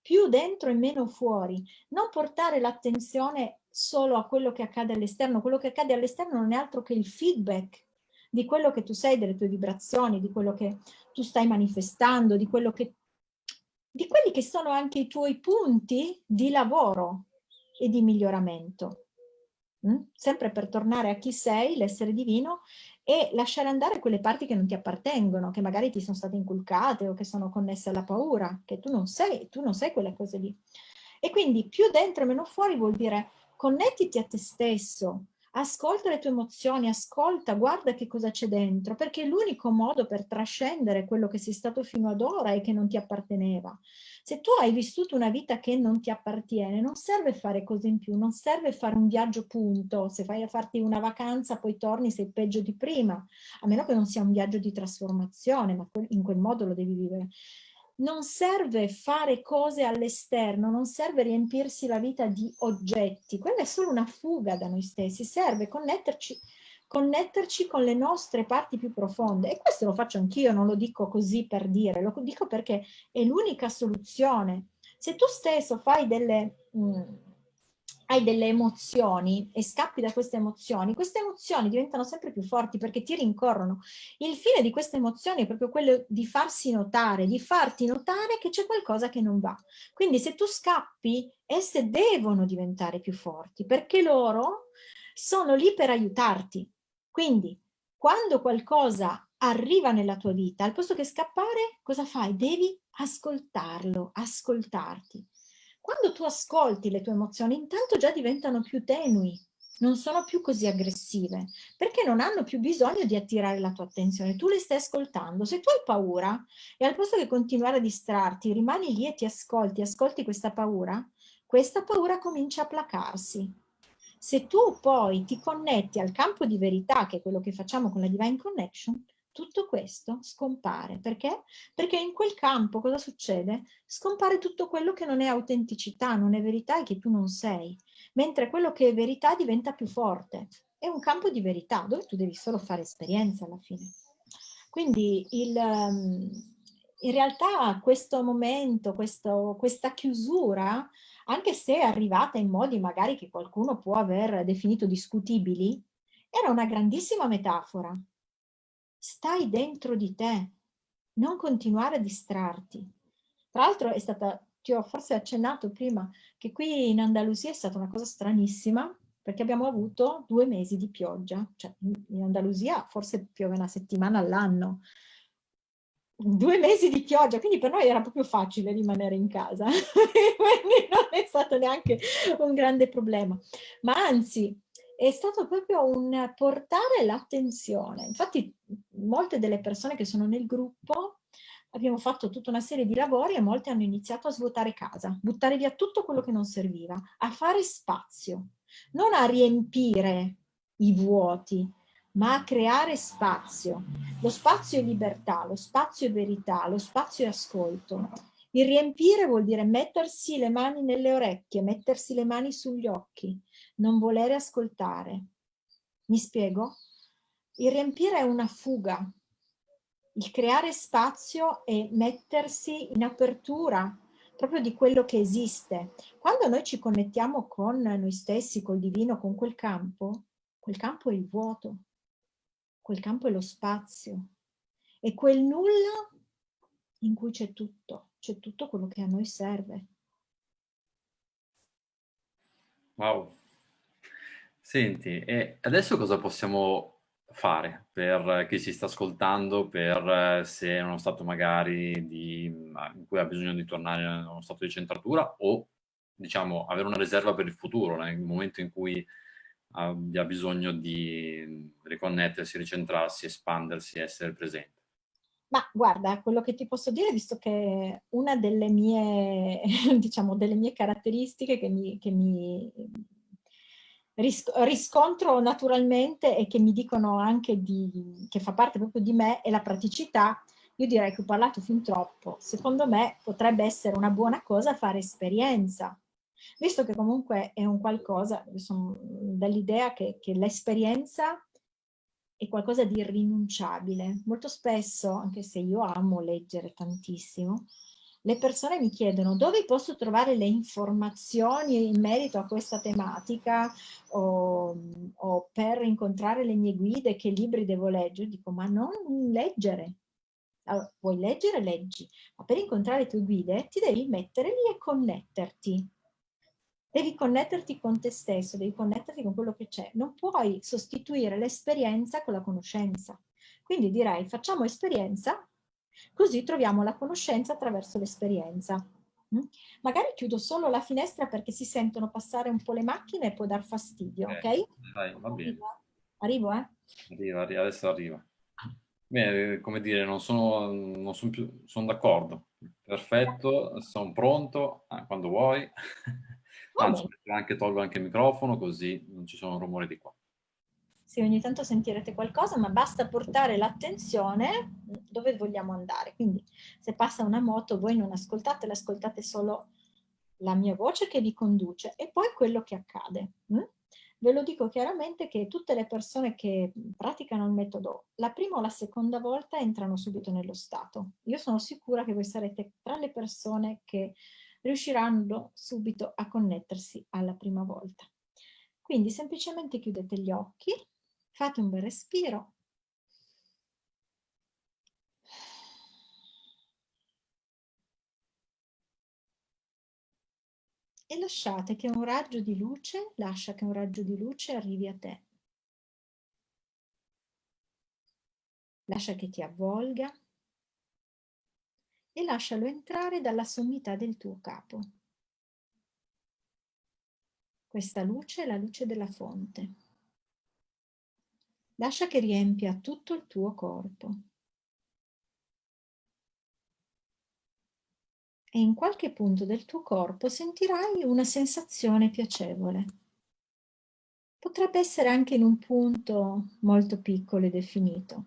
più dentro e meno fuori. Non portare l'attenzione solo a quello che accade all'esterno, quello che accade all'esterno non è altro che il feedback di quello che tu sei, delle tue vibrazioni, di quello che tu stai manifestando, di, quello che, di quelli che sono anche i tuoi punti di lavoro e di miglioramento. Mm? Sempre per tornare a chi sei, l'essere divino, e lasciare andare quelle parti che non ti appartengono, che magari ti sono state inculcate o che sono connesse alla paura, che tu non sei, tu non sei quelle cose lì. E quindi più dentro e meno fuori vuol dire connettiti a te stesso, ascolta le tue emozioni, ascolta, guarda che cosa c'è dentro, perché è l'unico modo per trascendere quello che sei stato fino ad ora e che non ti apparteneva. Se tu hai vissuto una vita che non ti appartiene, non serve fare cose in più, non serve fare un viaggio punto, se fai a farti una vacanza poi torni sei peggio di prima, a meno che non sia un viaggio di trasformazione, ma in quel modo lo devi vivere non serve fare cose all'esterno, non serve riempirsi la vita di oggetti, quella è solo una fuga da noi stessi, serve connetterci, connetterci con le nostre parti più profonde. E questo lo faccio anch'io, non lo dico così per dire, lo dico perché è l'unica soluzione. Se tu stesso fai delle... Mh, mm, hai delle emozioni e scappi da queste emozioni, queste emozioni diventano sempre più forti perché ti rincorrono. Il fine di queste emozioni è proprio quello di farsi notare, di farti notare che c'è qualcosa che non va. Quindi se tu scappi, esse devono diventare più forti perché loro sono lì per aiutarti. Quindi quando qualcosa arriva nella tua vita, al posto che scappare, cosa fai? Devi ascoltarlo, ascoltarti. Quando tu ascolti le tue emozioni, intanto già diventano più tenui, non sono più così aggressive, perché non hanno più bisogno di attirare la tua attenzione, tu le stai ascoltando. Se tu hai paura e al posto che continuare a distrarti, rimani lì e ti ascolti, ascolti questa paura, questa paura comincia a placarsi. Se tu poi ti connetti al campo di verità, che è quello che facciamo con la Divine Connection, tutto questo scompare. Perché? Perché in quel campo cosa succede? Scompare tutto quello che non è autenticità, non è verità e che tu non sei, mentre quello che è verità diventa più forte. È un campo di verità dove tu devi solo fare esperienza alla fine. Quindi il, ehm, in realtà questo momento, questo, questa chiusura, anche se è arrivata in modi magari che qualcuno può aver definito discutibili, era una grandissima metafora stai dentro di te, non continuare a distrarti. Tra l'altro è stata, ti ho forse accennato prima, che qui in Andalusia è stata una cosa stranissima, perché abbiamo avuto due mesi di pioggia, cioè in Andalusia forse piove una settimana all'anno, due mesi di pioggia, quindi per noi era proprio facile rimanere in casa, quindi non è stato neanche un grande problema, ma anzi è stato proprio un portare l'attenzione. Infatti molte delle persone che sono nel gruppo abbiamo fatto tutta una serie di lavori e molte hanno iniziato a svuotare casa, buttare via tutto quello che non serviva, a fare spazio, non a riempire i vuoti, ma a creare spazio. Lo spazio è libertà, lo spazio è verità, lo spazio è ascolto. Il riempire vuol dire mettersi le mani nelle orecchie, mettersi le mani sugli occhi, non volere ascoltare. Mi spiego? Il riempire è una fuga. Il creare spazio è mettersi in apertura proprio di quello che esiste. Quando noi ci connettiamo con noi stessi, col divino, con quel campo, quel campo è il vuoto, quel campo è lo spazio, è quel nulla in cui c'è tutto, c'è tutto quello che a noi serve. Wow, Senti, e adesso cosa possiamo fare per chi ci sta ascoltando, per eh, se è uno stato magari di, in cui ha bisogno di tornare in uno stato di centratura o diciamo avere una riserva per il futuro, nel momento in cui abbia bisogno di riconnettersi, ricentrarsi, espandersi, essere presente? Ma guarda, quello che ti posso dire, visto che una delle mie, diciamo, delle mie caratteristiche che mi, che mi riscontro naturalmente e che mi dicono anche di, che fa parte proprio di me è la praticità, io direi che ho parlato fin troppo. Secondo me potrebbe essere una buona cosa fare esperienza, visto che comunque è un qualcosa, sono dell'idea che, che l'esperienza è qualcosa di irrinunciabile. Molto spesso, anche se io amo leggere tantissimo, le persone mi chiedono dove posso trovare le informazioni in merito a questa tematica o, o per incontrare le mie guide, che libri devo leggere. Dico, ma non leggere. Allora, vuoi leggere? Leggi. Ma per incontrare le tue guide ti devi mettere lì e connetterti. Devi connetterti con te stesso, devi connetterti con quello che c'è. Non puoi sostituire l'esperienza con la conoscenza. Quindi direi facciamo esperienza, così troviamo la conoscenza attraverso l'esperienza. Mm? Magari chiudo solo la finestra perché si sentono passare un po' le macchine e può dar fastidio, ok? okay? Dai, va bene. Arrivo, eh? Arriva, arriva adesso arriva. Bene, come dire, non sono, non sono più, sono d'accordo. Perfetto, sono pronto, ah, quando vuoi. Anzi, anche, tolgo anche il microfono così non ci sono rumori di qua. Sì, ogni tanto sentirete qualcosa, ma basta portare l'attenzione dove vogliamo andare. Quindi se passa una moto voi non ascoltate, ascoltate solo la mia voce che vi conduce e poi quello che accade. Hm? Ve lo dico chiaramente che tutte le persone che praticano il metodo la prima o la seconda volta entrano subito nello stato. Io sono sicura che voi sarete tra le persone che riusciranno subito a connettersi alla prima volta. Quindi semplicemente chiudete gli occhi, fate un bel respiro. E lasciate che un raggio di luce, lascia che un raggio di luce arrivi a te. Lascia che ti avvolga, e lascialo entrare dalla sommità del tuo capo. Questa luce è la luce della fonte. Lascia che riempia tutto il tuo corpo. E in qualche punto del tuo corpo sentirai una sensazione piacevole. Potrebbe essere anche in un punto molto piccolo e definito.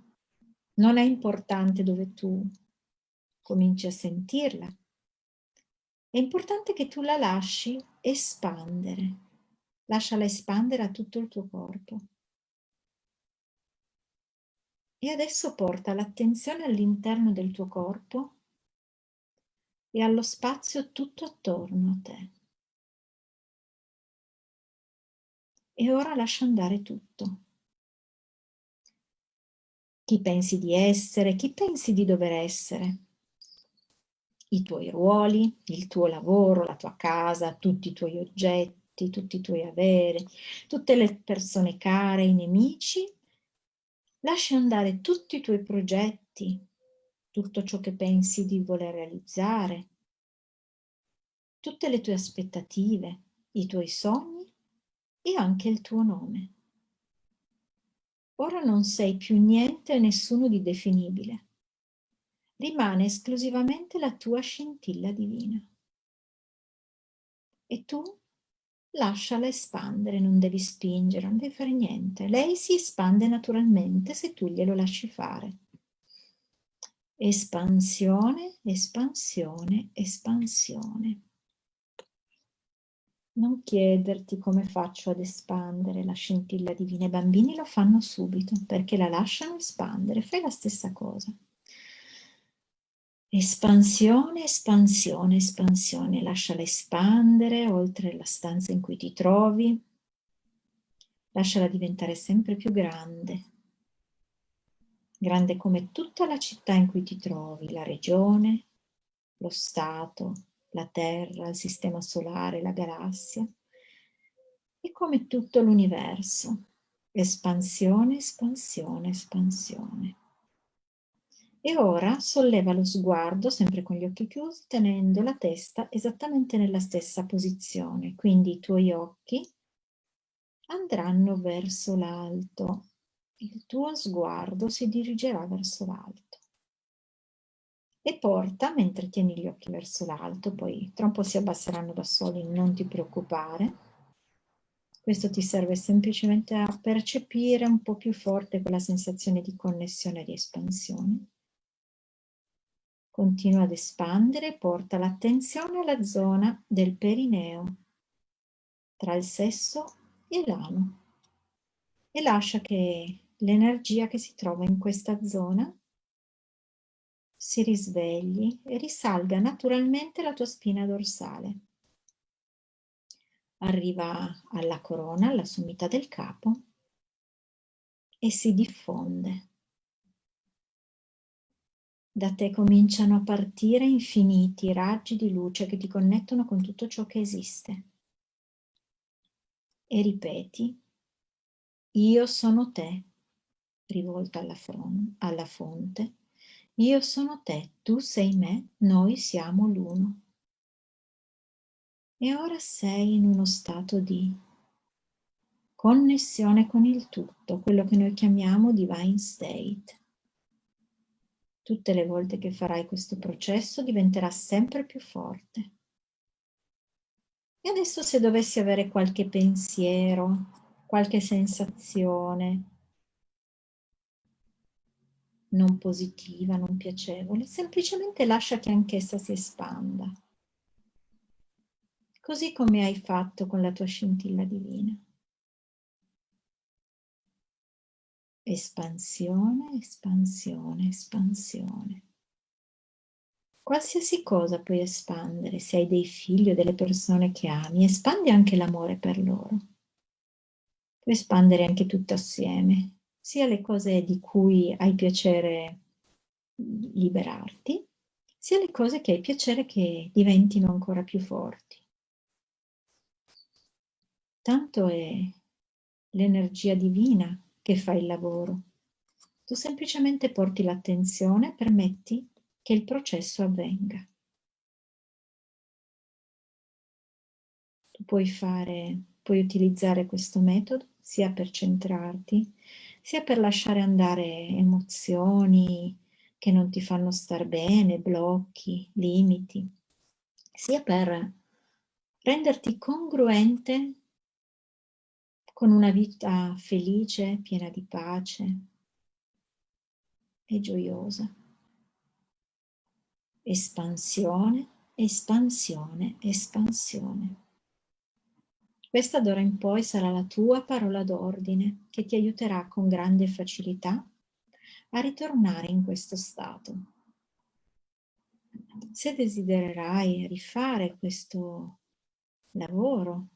Non è importante dove tu cominci a sentirla. È importante che tu la lasci espandere. Lasciala espandere a tutto il tuo corpo. E adesso porta l'attenzione all'interno del tuo corpo e allo spazio tutto attorno a te. E ora lascia andare tutto. Chi pensi di essere, chi pensi di dover essere i tuoi ruoli, il tuo lavoro, la tua casa, tutti i tuoi oggetti, tutti i tuoi averi, tutte le persone care, i nemici. Lascia andare tutti i tuoi progetti, tutto ciò che pensi di voler realizzare, tutte le tue aspettative, i tuoi sogni e anche il tuo nome. Ora non sei più niente e nessuno di definibile rimane esclusivamente la tua scintilla divina. E tu lasciala espandere, non devi spingere, non devi fare niente. Lei si espande naturalmente se tu glielo lasci fare. Espansione, espansione, espansione. Non chiederti come faccio ad espandere la scintilla divina. I bambini lo fanno subito perché la lasciano espandere. Fai la stessa cosa. Espansione, espansione, espansione, lasciala espandere oltre la stanza in cui ti trovi, lasciala diventare sempre più grande, grande come tutta la città in cui ti trovi, la regione, lo Stato, la Terra, il Sistema Solare, la galassia, e come tutto l'universo. Espansione, espansione, espansione. E ora solleva lo sguardo, sempre con gli occhi chiusi, tenendo la testa esattamente nella stessa posizione. Quindi i tuoi occhi andranno verso l'alto. Il tuo sguardo si dirigerà verso l'alto. e porta, mentre tieni gli occhi verso l'alto, poi tra un po' si abbasseranno da soli, non ti preoccupare. Questo ti serve semplicemente a percepire un po' più forte quella sensazione di connessione e di espansione. Continua ad espandere porta l'attenzione alla zona del perineo, tra il sesso e l'ano. E lascia che l'energia che si trova in questa zona si risvegli e risalga naturalmente la tua spina dorsale. Arriva alla corona, alla sommità del capo e si diffonde. Da te cominciano a partire infiniti raggi di luce che ti connettono con tutto ciò che esiste. E ripeti, io sono te, rivolta alla, alla fonte, io sono te, tu sei me, noi siamo l'uno. E ora sei in uno stato di connessione con il tutto, quello che noi chiamiamo divine state. Tutte le volte che farai questo processo diventerà sempre più forte. E adesso se dovessi avere qualche pensiero, qualche sensazione, non positiva, non piacevole, semplicemente lascia che anch'essa si espanda, così come hai fatto con la tua scintilla divina. Espansione, espansione, espansione. Qualsiasi cosa puoi espandere, se hai dei figli o delle persone che ami, espandi anche l'amore per loro. Puoi espandere anche tutto assieme, sia le cose di cui hai piacere liberarti, sia le cose che hai piacere che diventino ancora più forti. Tanto è l'energia divina che fa il lavoro. Tu semplicemente porti l'attenzione permetti che il processo avvenga. Tu puoi fare, puoi utilizzare questo metodo sia per centrarti, sia per lasciare andare emozioni che non ti fanno star bene, blocchi, limiti, sia per renderti congruente con una vita felice, piena di pace e gioiosa. Espansione, espansione, espansione. Questa d'ora in poi sarà la tua parola d'ordine che ti aiuterà con grande facilità a ritornare in questo stato. Se desidererai rifare questo lavoro,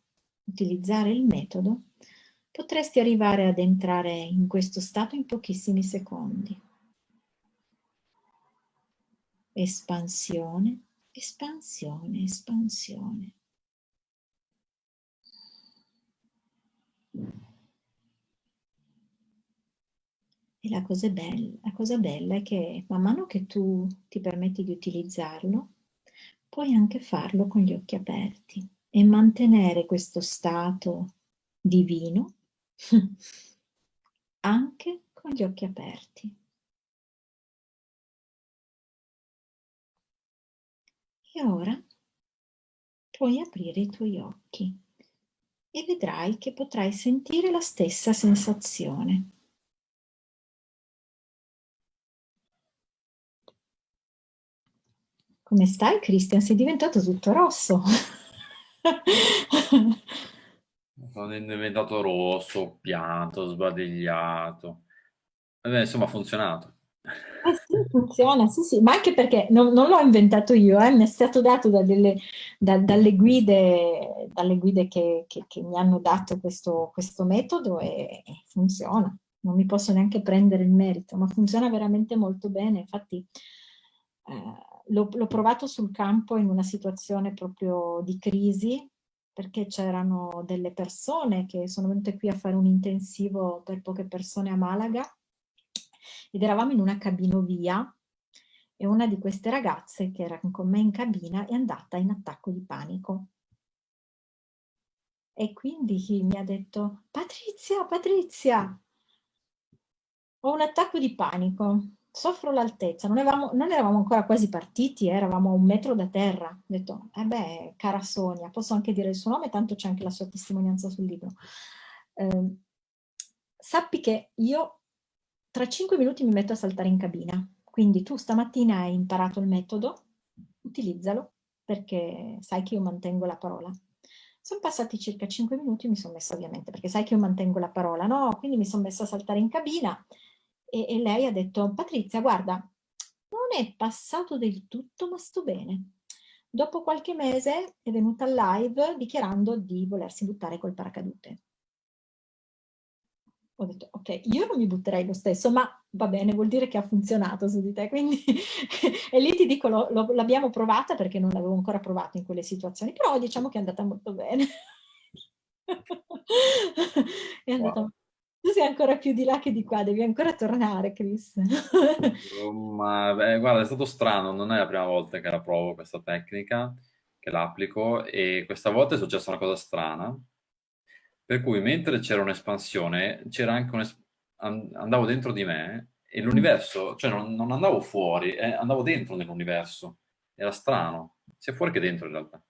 utilizzare il metodo, potresti arrivare ad entrare in questo stato in pochissimi secondi. Espansione, espansione, espansione. E la cosa, bella, la cosa bella è che man mano che tu ti permetti di utilizzarlo, puoi anche farlo con gli occhi aperti e mantenere questo stato divino anche con gli occhi aperti. E ora puoi aprire i tuoi occhi e vedrai che potrai sentire la stessa sensazione. Come stai Christian? Sei diventato tutto rosso. Sono diventato rosso, pianto, sbadigliato. Vabbè, insomma ha funzionato. Eh sì, funziona, sì, sì, ma anche perché non, non l'ho inventato io, eh, mi è stato dato da delle, da, dalle guide, dalle guide che, che, che, mi hanno dato questo, questo metodo e, funziona. Non mi posso neanche prendere il merito, ma funziona veramente molto bene. Infatti eh, l'ho provato sul campo in una situazione proprio di crisi, perché c'erano delle persone che sono venute qui a fare un intensivo per poche persone a Malaga ed eravamo in una cabinovia e una di queste ragazze che era con me in cabina è andata in attacco di panico. E quindi mi ha detto, Patrizia, Patrizia, ho un attacco di panico. Soffro l'altezza, non, non, eravamo ancora quasi partiti, eh, eravamo a un metro da terra. Ho detto, eh beh, cara Sonia, posso anche dire il suo nome, tanto c'è anche la sua testimonianza sul libro. Eh, sappi che io tra cinque minuti mi metto a saltare in cabina, quindi tu stamattina hai imparato il metodo, utilizzalo, perché sai che io mantengo la parola. Sono passati circa cinque minuti, mi sono messa ovviamente, perché sai che io mantengo la parola, no? Quindi mi sono messa a saltare in cabina e, e lei ha detto, Patrizia, guarda, non è passato del tutto, ma sto bene. Dopo qualche mese è venuta live dichiarando di volersi buttare col paracadute. Ho detto, ok, io non mi butterei lo stesso, ma va bene, vuol dire che ha funzionato su di te. Quindi, e lì ti dico, l'abbiamo provata perché non l'avevo ancora provata in quelle situazioni, però diciamo che è andata molto bene. è andata wow. Tu sei ancora più di là che di qua, devi ancora tornare, Chris. Ma beh, guarda, è stato strano, non è la prima volta che la provo questa tecnica, che l'applico, e questa volta è successa una cosa strana, per cui mentre c'era un'espansione, c'era anche un andavo dentro di me e l'universo, cioè non, non, andavo fuori, eh, andavo dentro nell'universo. Era strano, sia fuori che dentro in realtà.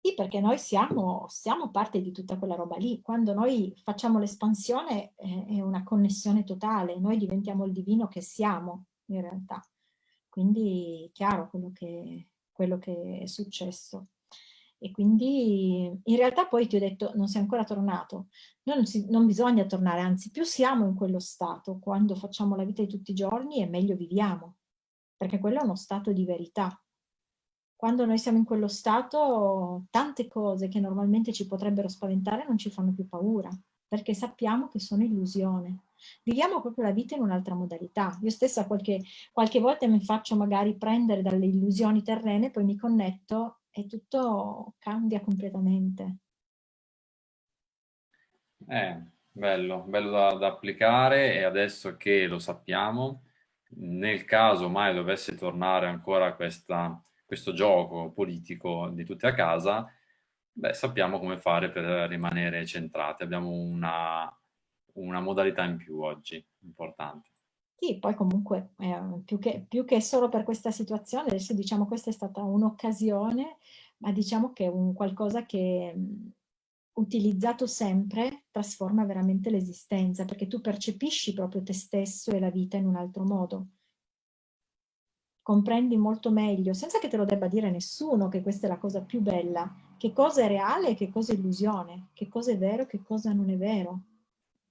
Sì, perché noi siamo, siamo parte di tutta quella roba lì. Quando noi facciamo l'espansione eh, è una connessione totale, noi diventiamo il divino che siamo in realtà. Quindi chiaro quello che, quello che è successo. E quindi in realtà poi ti ho detto non sei ancora tornato. Non, si, non bisogna tornare, anzi più siamo in quello stato, quando facciamo la vita di tutti i giorni e meglio viviamo, perché quello è uno stato di verità quando noi siamo in quello stato, tante cose che normalmente ci potrebbero spaventare non ci fanno più paura, perché sappiamo che sono illusione. Viviamo proprio la vita in un'altra modalità. Io stessa qualche, qualche volta mi faccio magari prendere dalle illusioni terrene, poi mi connetto e tutto cambia completamente. Eh, bello, bello da, da applicare e adesso che lo sappiamo, nel caso mai dovesse tornare ancora questa questo gioco politico di tutti a casa, beh, sappiamo come fare per rimanere centrati. Abbiamo una, una modalità in più oggi, importante. Sì, poi comunque eh, più, che, più, che, solo per questa situazione, adesso diciamo questa è stata un'occasione, ma diciamo che è un qualcosa che mh, utilizzato sempre trasforma veramente l'esistenza, perché tu percepisci proprio te stesso e la vita in un altro modo comprendi molto meglio, senza che te lo debba dire nessuno, che questa è la cosa più bella, che cosa è reale e che cosa è illusione, che cosa è vero e che cosa non è vero,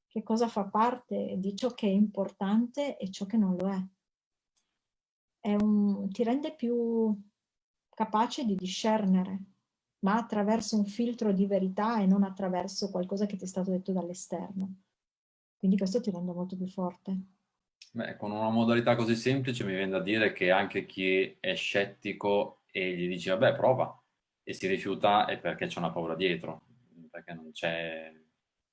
che cosa fa parte di ciò che è importante e ciò che non lo è. è un, ti rende più capace di discernere, ma attraverso un filtro di verità e non attraverso qualcosa che ti è stato detto dall'esterno. Quindi questo ti rende molto più forte. Beh, con una modalità così semplice mi viene da dire che anche chi è scettico e gli dice vabbè prova e si rifiuta è perché c'è una paura dietro, perché non c'è...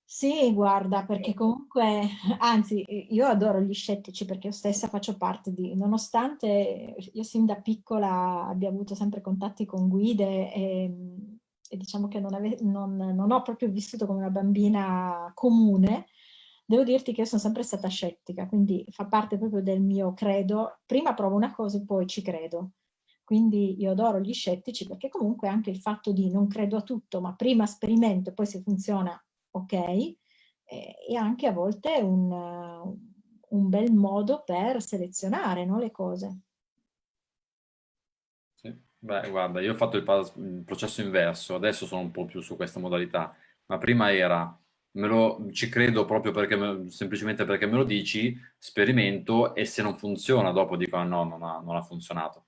Sì, guarda, perché comunque, anzi, io adoro gli scettici perché io stessa faccio parte di, nonostante io sin da piccola abbia avuto sempre contatti con guide e, e diciamo che non, ave, non, non ho proprio vissuto come una bambina comune, Devo dirti che io sono sempre stata scettica, quindi fa parte proprio del mio credo. Prima provo una cosa e poi ci credo. Quindi io adoro gli scettici perché comunque anche il fatto di non credo a tutto, ma prima sperimento e poi se funziona, ok, eh, è anche a volte un, un bel modo per selezionare no, le cose. Sì. Beh, guarda, io ho fatto il processo inverso, adesso sono un po' più su questa modalità, ma prima era lo, ci credo proprio perché me, semplicemente perché me lo dici, sperimento e se non funziona dopo dico ah, no, non ha, non ha funzionato.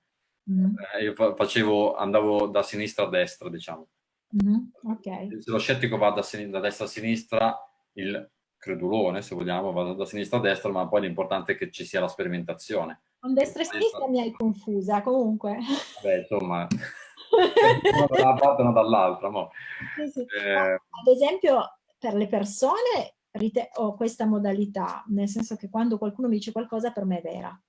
Mm. Eh, io facevo, andavo da sinistra a destra, diciamo. Mm. Okay. Se lo scettico va da, da, destra a sinistra, il credulone, se vogliamo, va da sinistra a destra, ma poi l'importante è che ci sia la sperimentazione. Con destra e sinistra mi hai confusa, comunque. Beh, insomma, una da una parte e una dall'altra. Sì, sì. eh, ad esempio, per le persone ho questa modalità, nel senso che quando qualcuno mi dice qualcosa per me è vera.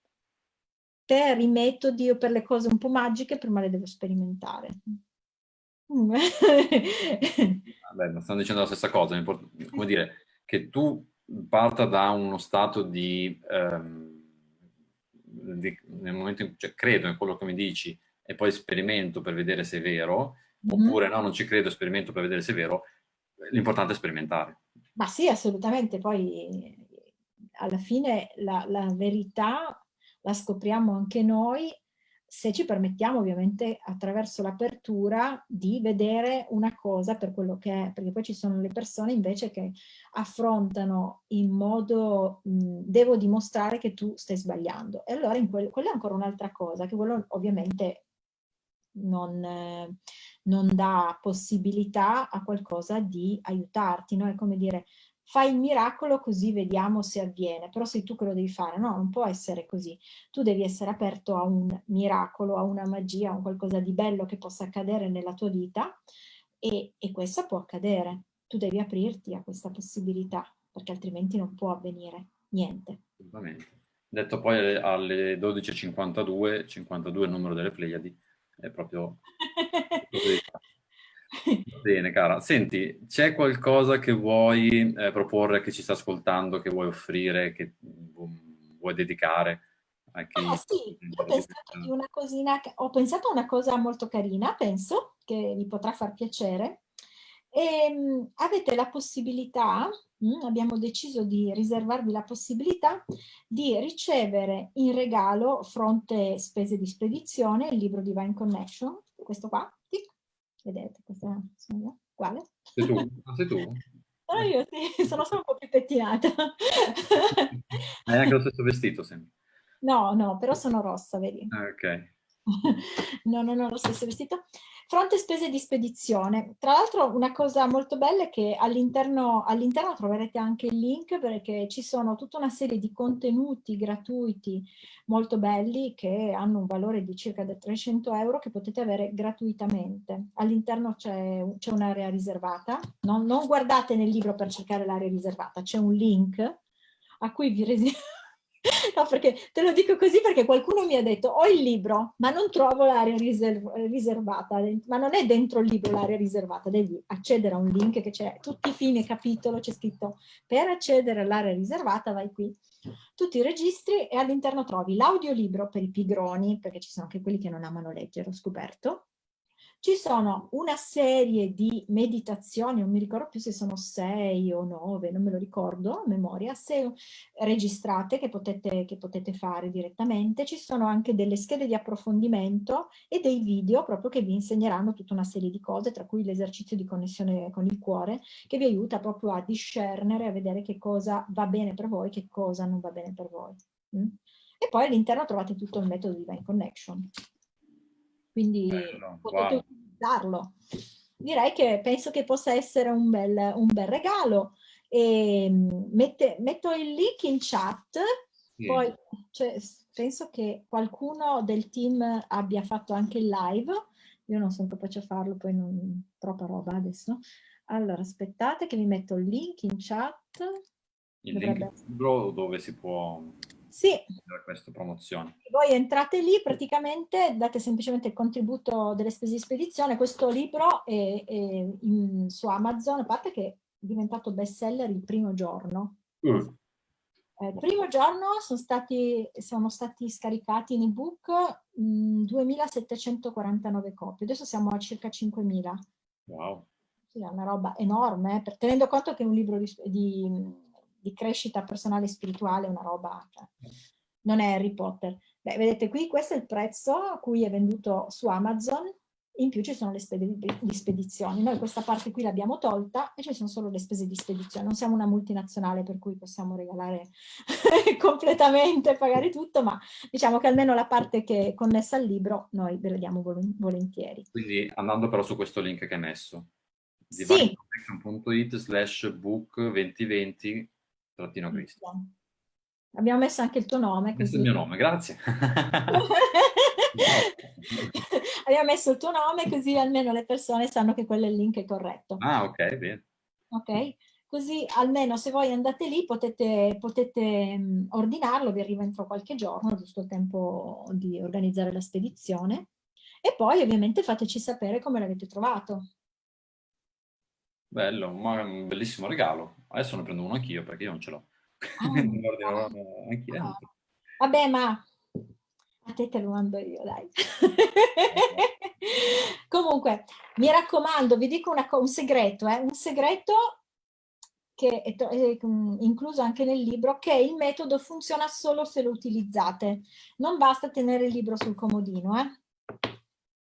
Per i metodi o per le cose un po' magiche prima le devo sperimentare. Vabbè, stanno dicendo la stessa cosa, come dire, che tu parta da uno stato di, ehm, di, nel momento in cui cioè, credo in quello che mi dici e poi sperimento per vedere se è vero, mm -hmm. oppure no, non ci credo, sperimento per vedere se è vero, l'importante è sperimentare. Ma sì, assolutamente, poi alla fine la, la verità la scopriamo anche noi se ci permettiamo ovviamente attraverso l'apertura di vedere una cosa per quello che è, perché poi ci sono le persone invece che affrontano in modo mh, devo dimostrare che tu stai sbagliando. E allora quel, quella è ancora un'altra cosa, che quello ovviamente non, eh, non dà possibilità a qualcosa di aiutarti, no? È come dire fai il miracolo così vediamo se avviene, però sei tu che lo devi fare, no, non può essere così. Tu devi essere aperto a un miracolo, a una magia, a un qualcosa di bello che possa accadere nella tua vita e, e questo può accadere. Tu devi aprirti a questa possibilità, perché altrimenti non può avvenire niente. Assolutamente. Detto poi alle 12.52, 52 è il numero delle Pleiadi, è proprio... Bene, cara. Senti, c'è qualcosa che vuoi eh, proporre, che ci sta ascoltando, che vuoi offrire, che vuoi dedicare? A chi... Ah, sì, ho pensato, una cosina, ho pensato a una cosa molto carina, penso, che vi potrà far piacere. E, ehm, avete la possibilità, mm, abbiamo deciso di riservarvi la possibilità di ricevere in regalo, fronte spese di spedizione, il libro Divine Connection, questo qua, Vedete, questa sono io. Quale? Sei tu? Ah, sei tu? Sono io, sì, sono solo un po' più pettinata. Hai anche lo stesso vestito, sempre. No, no, però sono rossa, vedi? Ah, ok. no, non ho lo stesso vestito. Fronte spese di spedizione. Tra l'altro una cosa molto bella è che all'interno all troverete anche il link perché ci sono tutta una serie di contenuti gratuiti molto belli che hanno un valore di circa 300 euro che potete avere gratuitamente. All'interno c'è un'area riservata. Non, non guardate nel libro per cercare l'area riservata, c'è un link a cui vi No, perché te lo dico così perché qualcuno mi ha detto ho il libro ma non trovo l'area riserv riservata, ma non è dentro il libro l'area riservata, devi accedere a un link che c'è tutti i fine capitolo, c'è scritto per accedere all'area riservata vai qui, tutti i registri e all'interno trovi l'audiolibro per i pigroni, perché ci sono anche quelli che non amano leggere, ho scoperto, ci sono una serie di meditazioni, non mi ricordo più se sono sei o nove, non me lo ricordo a memoria, se registrate che potete, che potete fare direttamente. Ci sono anche delle schede di approfondimento e dei video proprio che vi insegneranno tutta una serie di cose, tra cui l'esercizio di connessione con il cuore, che vi aiuta proprio a discernere, a vedere che cosa va bene per voi, che cosa non va bene per voi. Mm? E poi all'interno trovate tutto il metodo di Divine Connection quindi Bello, potete wow. utilizzarlo. Direi che penso che possa essere un bel, un bel regalo. E mm, mette, metto il link in chat, sì. poi cioè, penso che qualcuno del team abbia fatto anche il live, io non sono capace a farlo, poi non troppa roba adesso. Allora, aspettate che vi metto il link in chat. Il Dovrebbe... link dove si può sì. questa promozione. Voi entrate lì, praticamente date semplicemente il contributo delle spese di spedizione. Questo libro è, è in, su Amazon, a parte che è diventato bestseller il primo giorno. Mm. Eh, il primo giorno sono stati, sono stati scaricati in ebook 2749 copie, adesso siamo a circa 5000. Wow. Sì, è una roba enorme, per, tenendo conto che è un libro di, di di crescita personale e spirituale, una roba, cioè, non è Harry Potter. Beh, vedete qui, questo è il prezzo a cui è venduto su Amazon, in più ci sono le spese di spedizione. Noi questa parte qui l'abbiamo tolta e ci sono solo le spese di spedizione. Non siamo una multinazionale per cui possiamo regalare completamente, pagare tutto, ma diciamo che almeno la parte che è connessa al libro noi ve la diamo volentieri. Quindi andando però su questo link che hai messo, sì. slash book 2020 trattino Cristo. Abbiamo messo anche il tuo nome. Questo è il mio nome, grazie. Abbiamo messo il tuo nome così almeno le persone sanno che quello è il link corretto. Ah, ok, bene. Ok, così almeno se voi andate lì potete, potete mm, ordinarlo, vi arriva entro qualche giorno, giusto il tempo di organizzare la spedizione. E poi ovviamente fateci sapere come l'avete trovato. Bello, ma è un bellissimo regalo. Adesso ne prendo uno anch'io perché io non ce l'ho. Ah, ah. Vabbè, ma A te te lo mando io, dai. Comunque, mi raccomando, vi dico una, un segreto, eh? un segreto che è, è, incluso anche nel libro, che il metodo funziona solo se lo utilizzate. Non basta tenere il libro sul comodino, eh?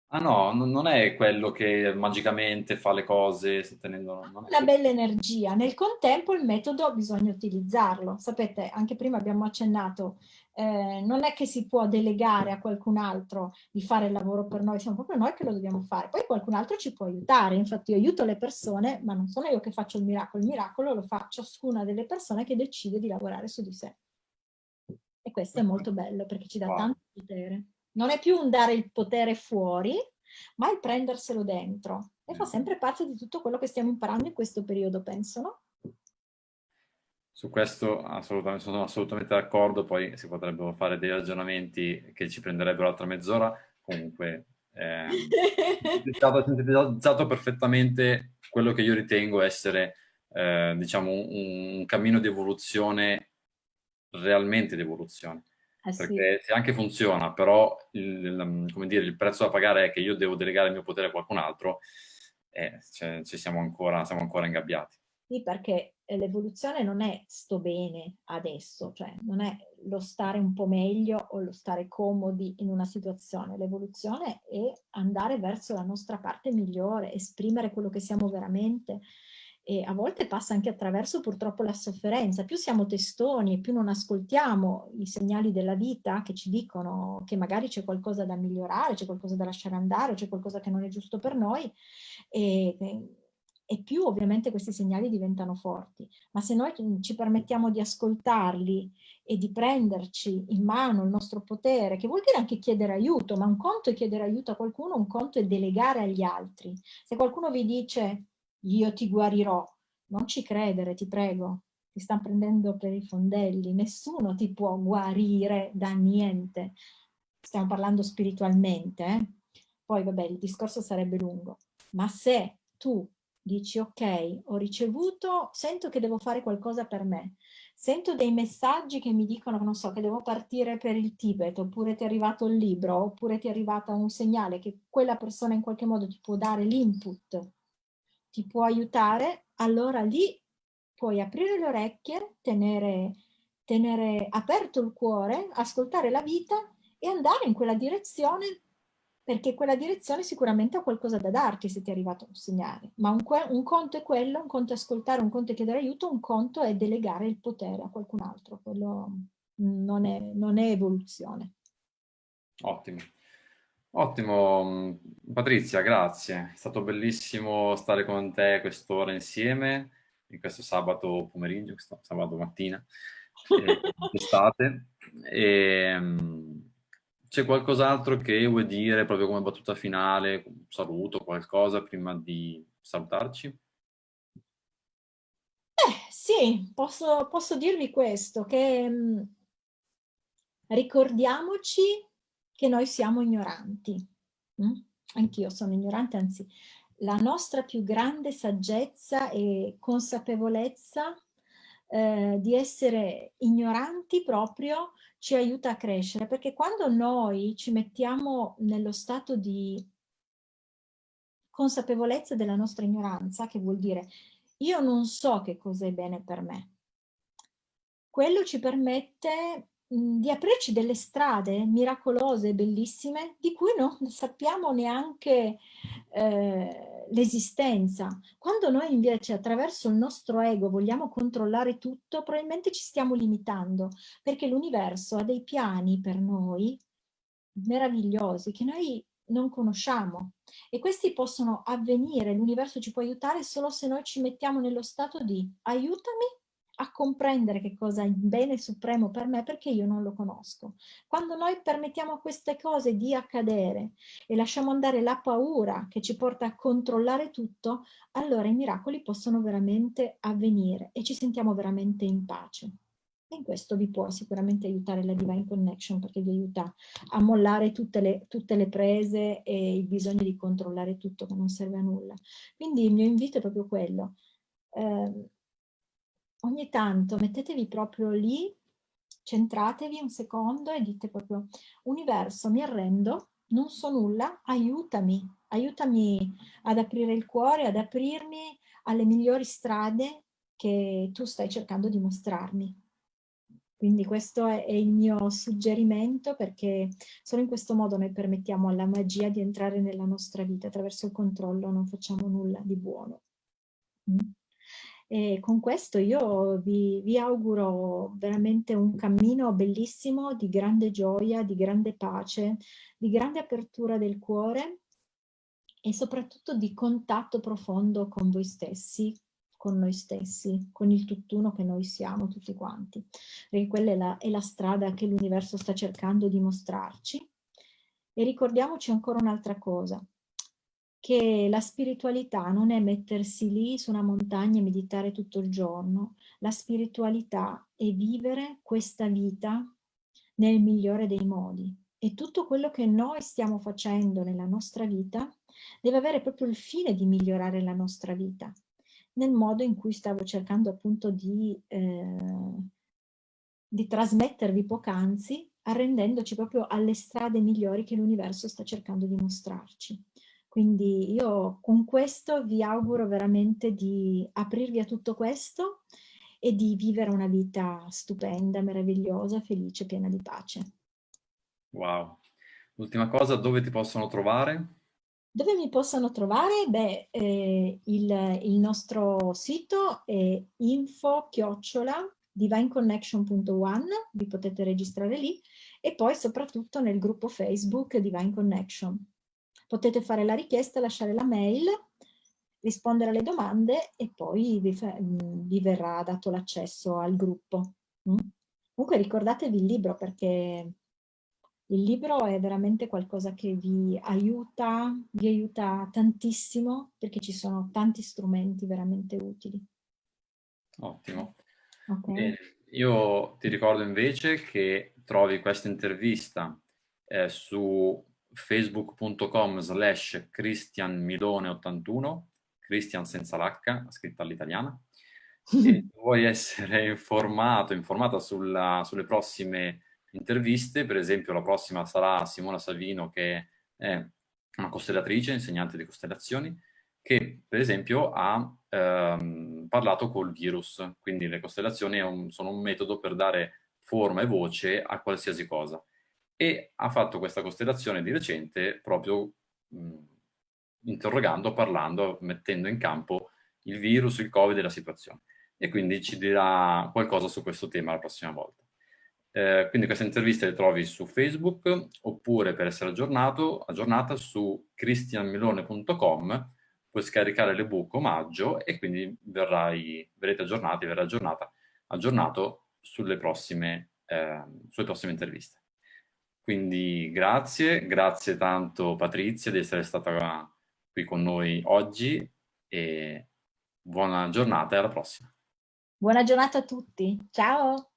Ah no, non è quello che magicamente fa le cose tenendo... La bella energia. Nel contempo il metodo bisogna utilizzarlo. Sapete, anche prima abbiamo accennato, eh, non è che si può delegare a qualcun altro di fare il lavoro per noi, siamo proprio noi che lo dobbiamo fare. Poi qualcun altro ci può aiutare. Infatti io aiuto le persone, ma non sono io che faccio il miracolo. Il miracolo lo fa ciascuna delle persone che decide di lavorare su di sé. E questo è molto bello perché ci dà wow. tanto potere. Non è più un dare il potere fuori, ma il prenderselo dentro. E fa sempre parte di tutto quello che stiamo imparando in questo periodo, penso, no? Su questo assolutamente, sono assolutamente d'accordo, poi si potrebbero fare dei ragionamenti che ci prenderebbero altra mezz'ora, comunque eh, è sintetizzato perfettamente quello che io ritengo essere eh, diciamo un, un, cammino di evoluzione, realmente di evoluzione. Eh perché se anche funziona, però il, il, dire, il, prezzo da pagare è che io devo delegare il mio potere a qualcun altro, eh, cioè, ci siamo ancora, siamo ancora ingabbiati. Sì, perché l'evoluzione non è sto bene adesso, cioè non è lo stare un po' meglio o lo stare comodi in una situazione. L'evoluzione è andare verso la nostra parte migliore, esprimere quello che siamo veramente, e a volte passa anche attraverso purtroppo la sofferenza. Più siamo testoni e più non ascoltiamo i segnali della vita che ci dicono che magari c'è qualcosa da migliorare, c'è qualcosa da lasciare andare, c'è qualcosa che non è giusto per noi e, e più ovviamente questi segnali diventano forti. Ma se noi ci permettiamo di ascoltarli e di prenderci in mano il nostro potere, che vuol dire anche chiedere aiuto, ma un conto è chiedere aiuto a qualcuno, un conto è delegare agli altri. Se qualcuno vi dice io ti guarirò. Non ci credere, ti prego, ti stanno prendendo per i fondelli, nessuno ti può guarire da niente. Stiamo parlando spiritualmente, eh? poi vabbè il discorso sarebbe lungo, ma se tu dici ok, ho ricevuto, sento che devo fare qualcosa per me, sento dei messaggi che mi dicono, non so, che devo partire per il Tibet, oppure ti è arrivato il libro, oppure ti è arrivato un segnale che quella persona in qualche modo ti può dare l'input ti può aiutare, allora lì puoi aprire le orecchie, tenere, tenere aperto il cuore, ascoltare la vita e andare in quella direzione perché quella direzione sicuramente ha qualcosa da darti se ti è arrivato un segnale. Ma un, un, conto è quello, un conto è ascoltare, un conto è chiedere aiuto, un conto è delegare il potere a qualcun altro. Quello non è, non è evoluzione. Ottimo. Ottimo, mm, Patrizia, grazie. È stato bellissimo stare con te quest'ora insieme, in questo sabato pomeriggio, questo sabato mattina, d'estate. Mm, c'è qualcos'altro che vuoi dire proprio come battuta finale, un saluto, qualcosa prima di salutarci? Eh, sì, posso, posso dirvi questo, che mh, mm, ricordiamoci che noi siamo ignoranti. Mm? Anch'io sono ignorante, anzi la nostra più grande saggezza e consapevolezza eh, di essere ignoranti proprio ci aiuta a crescere, perché quando noi ci mettiamo nello stato di consapevolezza della nostra ignoranza, che vuol dire io non so che cos'è bene per me, quello ci permette di aprirci delle strade miracolose, bellissime, di cui non sappiamo neanche eh, l'esistenza. Quando noi invece attraverso il nostro ego vogliamo controllare tutto, probabilmente ci stiamo limitando, perché l'universo ha dei piani per noi meravigliosi che noi non conosciamo e questi possono avvenire, l'universo ci può aiutare solo se noi ci mettiamo nello stato di aiutami a comprendere che cosa è il bene supremo per me perché io non lo conosco. Quando noi permettiamo a queste cose di accadere e lasciamo andare la paura che ci porta a controllare tutto, allora i miracoli possono veramente avvenire e ci sentiamo veramente in pace. E in questo vi può sicuramente aiutare la Divine Connection perché vi aiuta a mollare tutte le, tutte le prese e il bisogno di controllare tutto che non serve a nulla. Quindi il mio invito è proprio quello. Eh, ogni tanto mettetevi proprio lì centratevi un secondo e dite proprio, universo, mi arrendo, non so nulla, aiutami, aiutami ad aprire il cuore, ad aprirmi alle migliori strade che tu stai cercando di mostrarmi. Quindi questo è, il mio suggerimento perché solo in questo modo noi permettiamo alla magia di entrare nella nostra vita. Attraverso il controllo non facciamo nulla di buono. Mm? E con questo io vi, vi auguro veramente un cammino bellissimo di grande gioia, di grande pace, di grande apertura del cuore e soprattutto di contatto profondo con voi stessi, con noi stessi, con il tutt'uno che noi siamo tutti quanti, perché quella è la, è la strada che l'universo sta cercando di mostrarci. E ricordiamoci ancora un'altra cosa, che la spiritualità non è mettersi lì su una montagna e meditare tutto il giorno, la spiritualità è vivere questa vita nel migliore dei modi. E tutto quello che noi stiamo facendo nella nostra vita deve avere proprio il fine di migliorare la nostra vita nel modo in cui stavo cercando appunto di, eh, di trasmettervi poc'anzi, arrendendoci proprio alle strade migliori che l'universo sta cercando di mostrarci. Quindi io con questo vi auguro veramente di aprirvi a tutto questo e di vivere una vita stupenda, meravigliosa, felice, piena di pace. Wow. Ultima cosa, dove ti possono trovare? Dove mi possono trovare? Beh, eh, il, il, nostro sito è info chiocciola divineconnection.one, vi potete registrare lì, e poi soprattutto nel gruppo Facebook Divine Connection. Potete fare la richiesta, lasciare la mail, rispondere alle domande e poi vi, vi verrà dato l'accesso al gruppo. Mm? Comunque ricordatevi il libro perché il libro è veramente qualcosa che vi aiuta, vi aiuta tantissimo perché ci sono tanti strumenti veramente utili. Ottimo. Okay. io ti ricordo invece che trovi questa intervista eh, su facebook.com slash cristianmilone81, Christian senza l'H, scritta all'italiana. Se vuoi essere informato, informata sulla, sulle prossime interviste, per esempio la prossima sarà Simona Salvino che è una costellatrice, insegnante di costellazioni, che per esempio ha ehm, parlato col virus, quindi le costellazioni un, sono un metodo per dare forma e voce a qualsiasi cosa. E ha fatto questa costellazione di recente proprio mh, interrogando, parlando, mettendo in campo il virus, il covid e la situazione. E quindi ci dirà qualcosa su questo tema la prossima volta. Eh, quindi queste interviste le trovi su Facebook oppure per essere aggiornato, aggiornata su cristianmilone.com puoi scaricare l'ebook omaggio e quindi verrai, verrete aggiornati, verrà aggiornata, aggiornato sulle prossime, eh, sulle prossime interviste. Quindi grazie, grazie tanto Patrizia di essere stata qui con noi oggi e buona giornata e alla prossima. Buona giornata a tutti, ciao!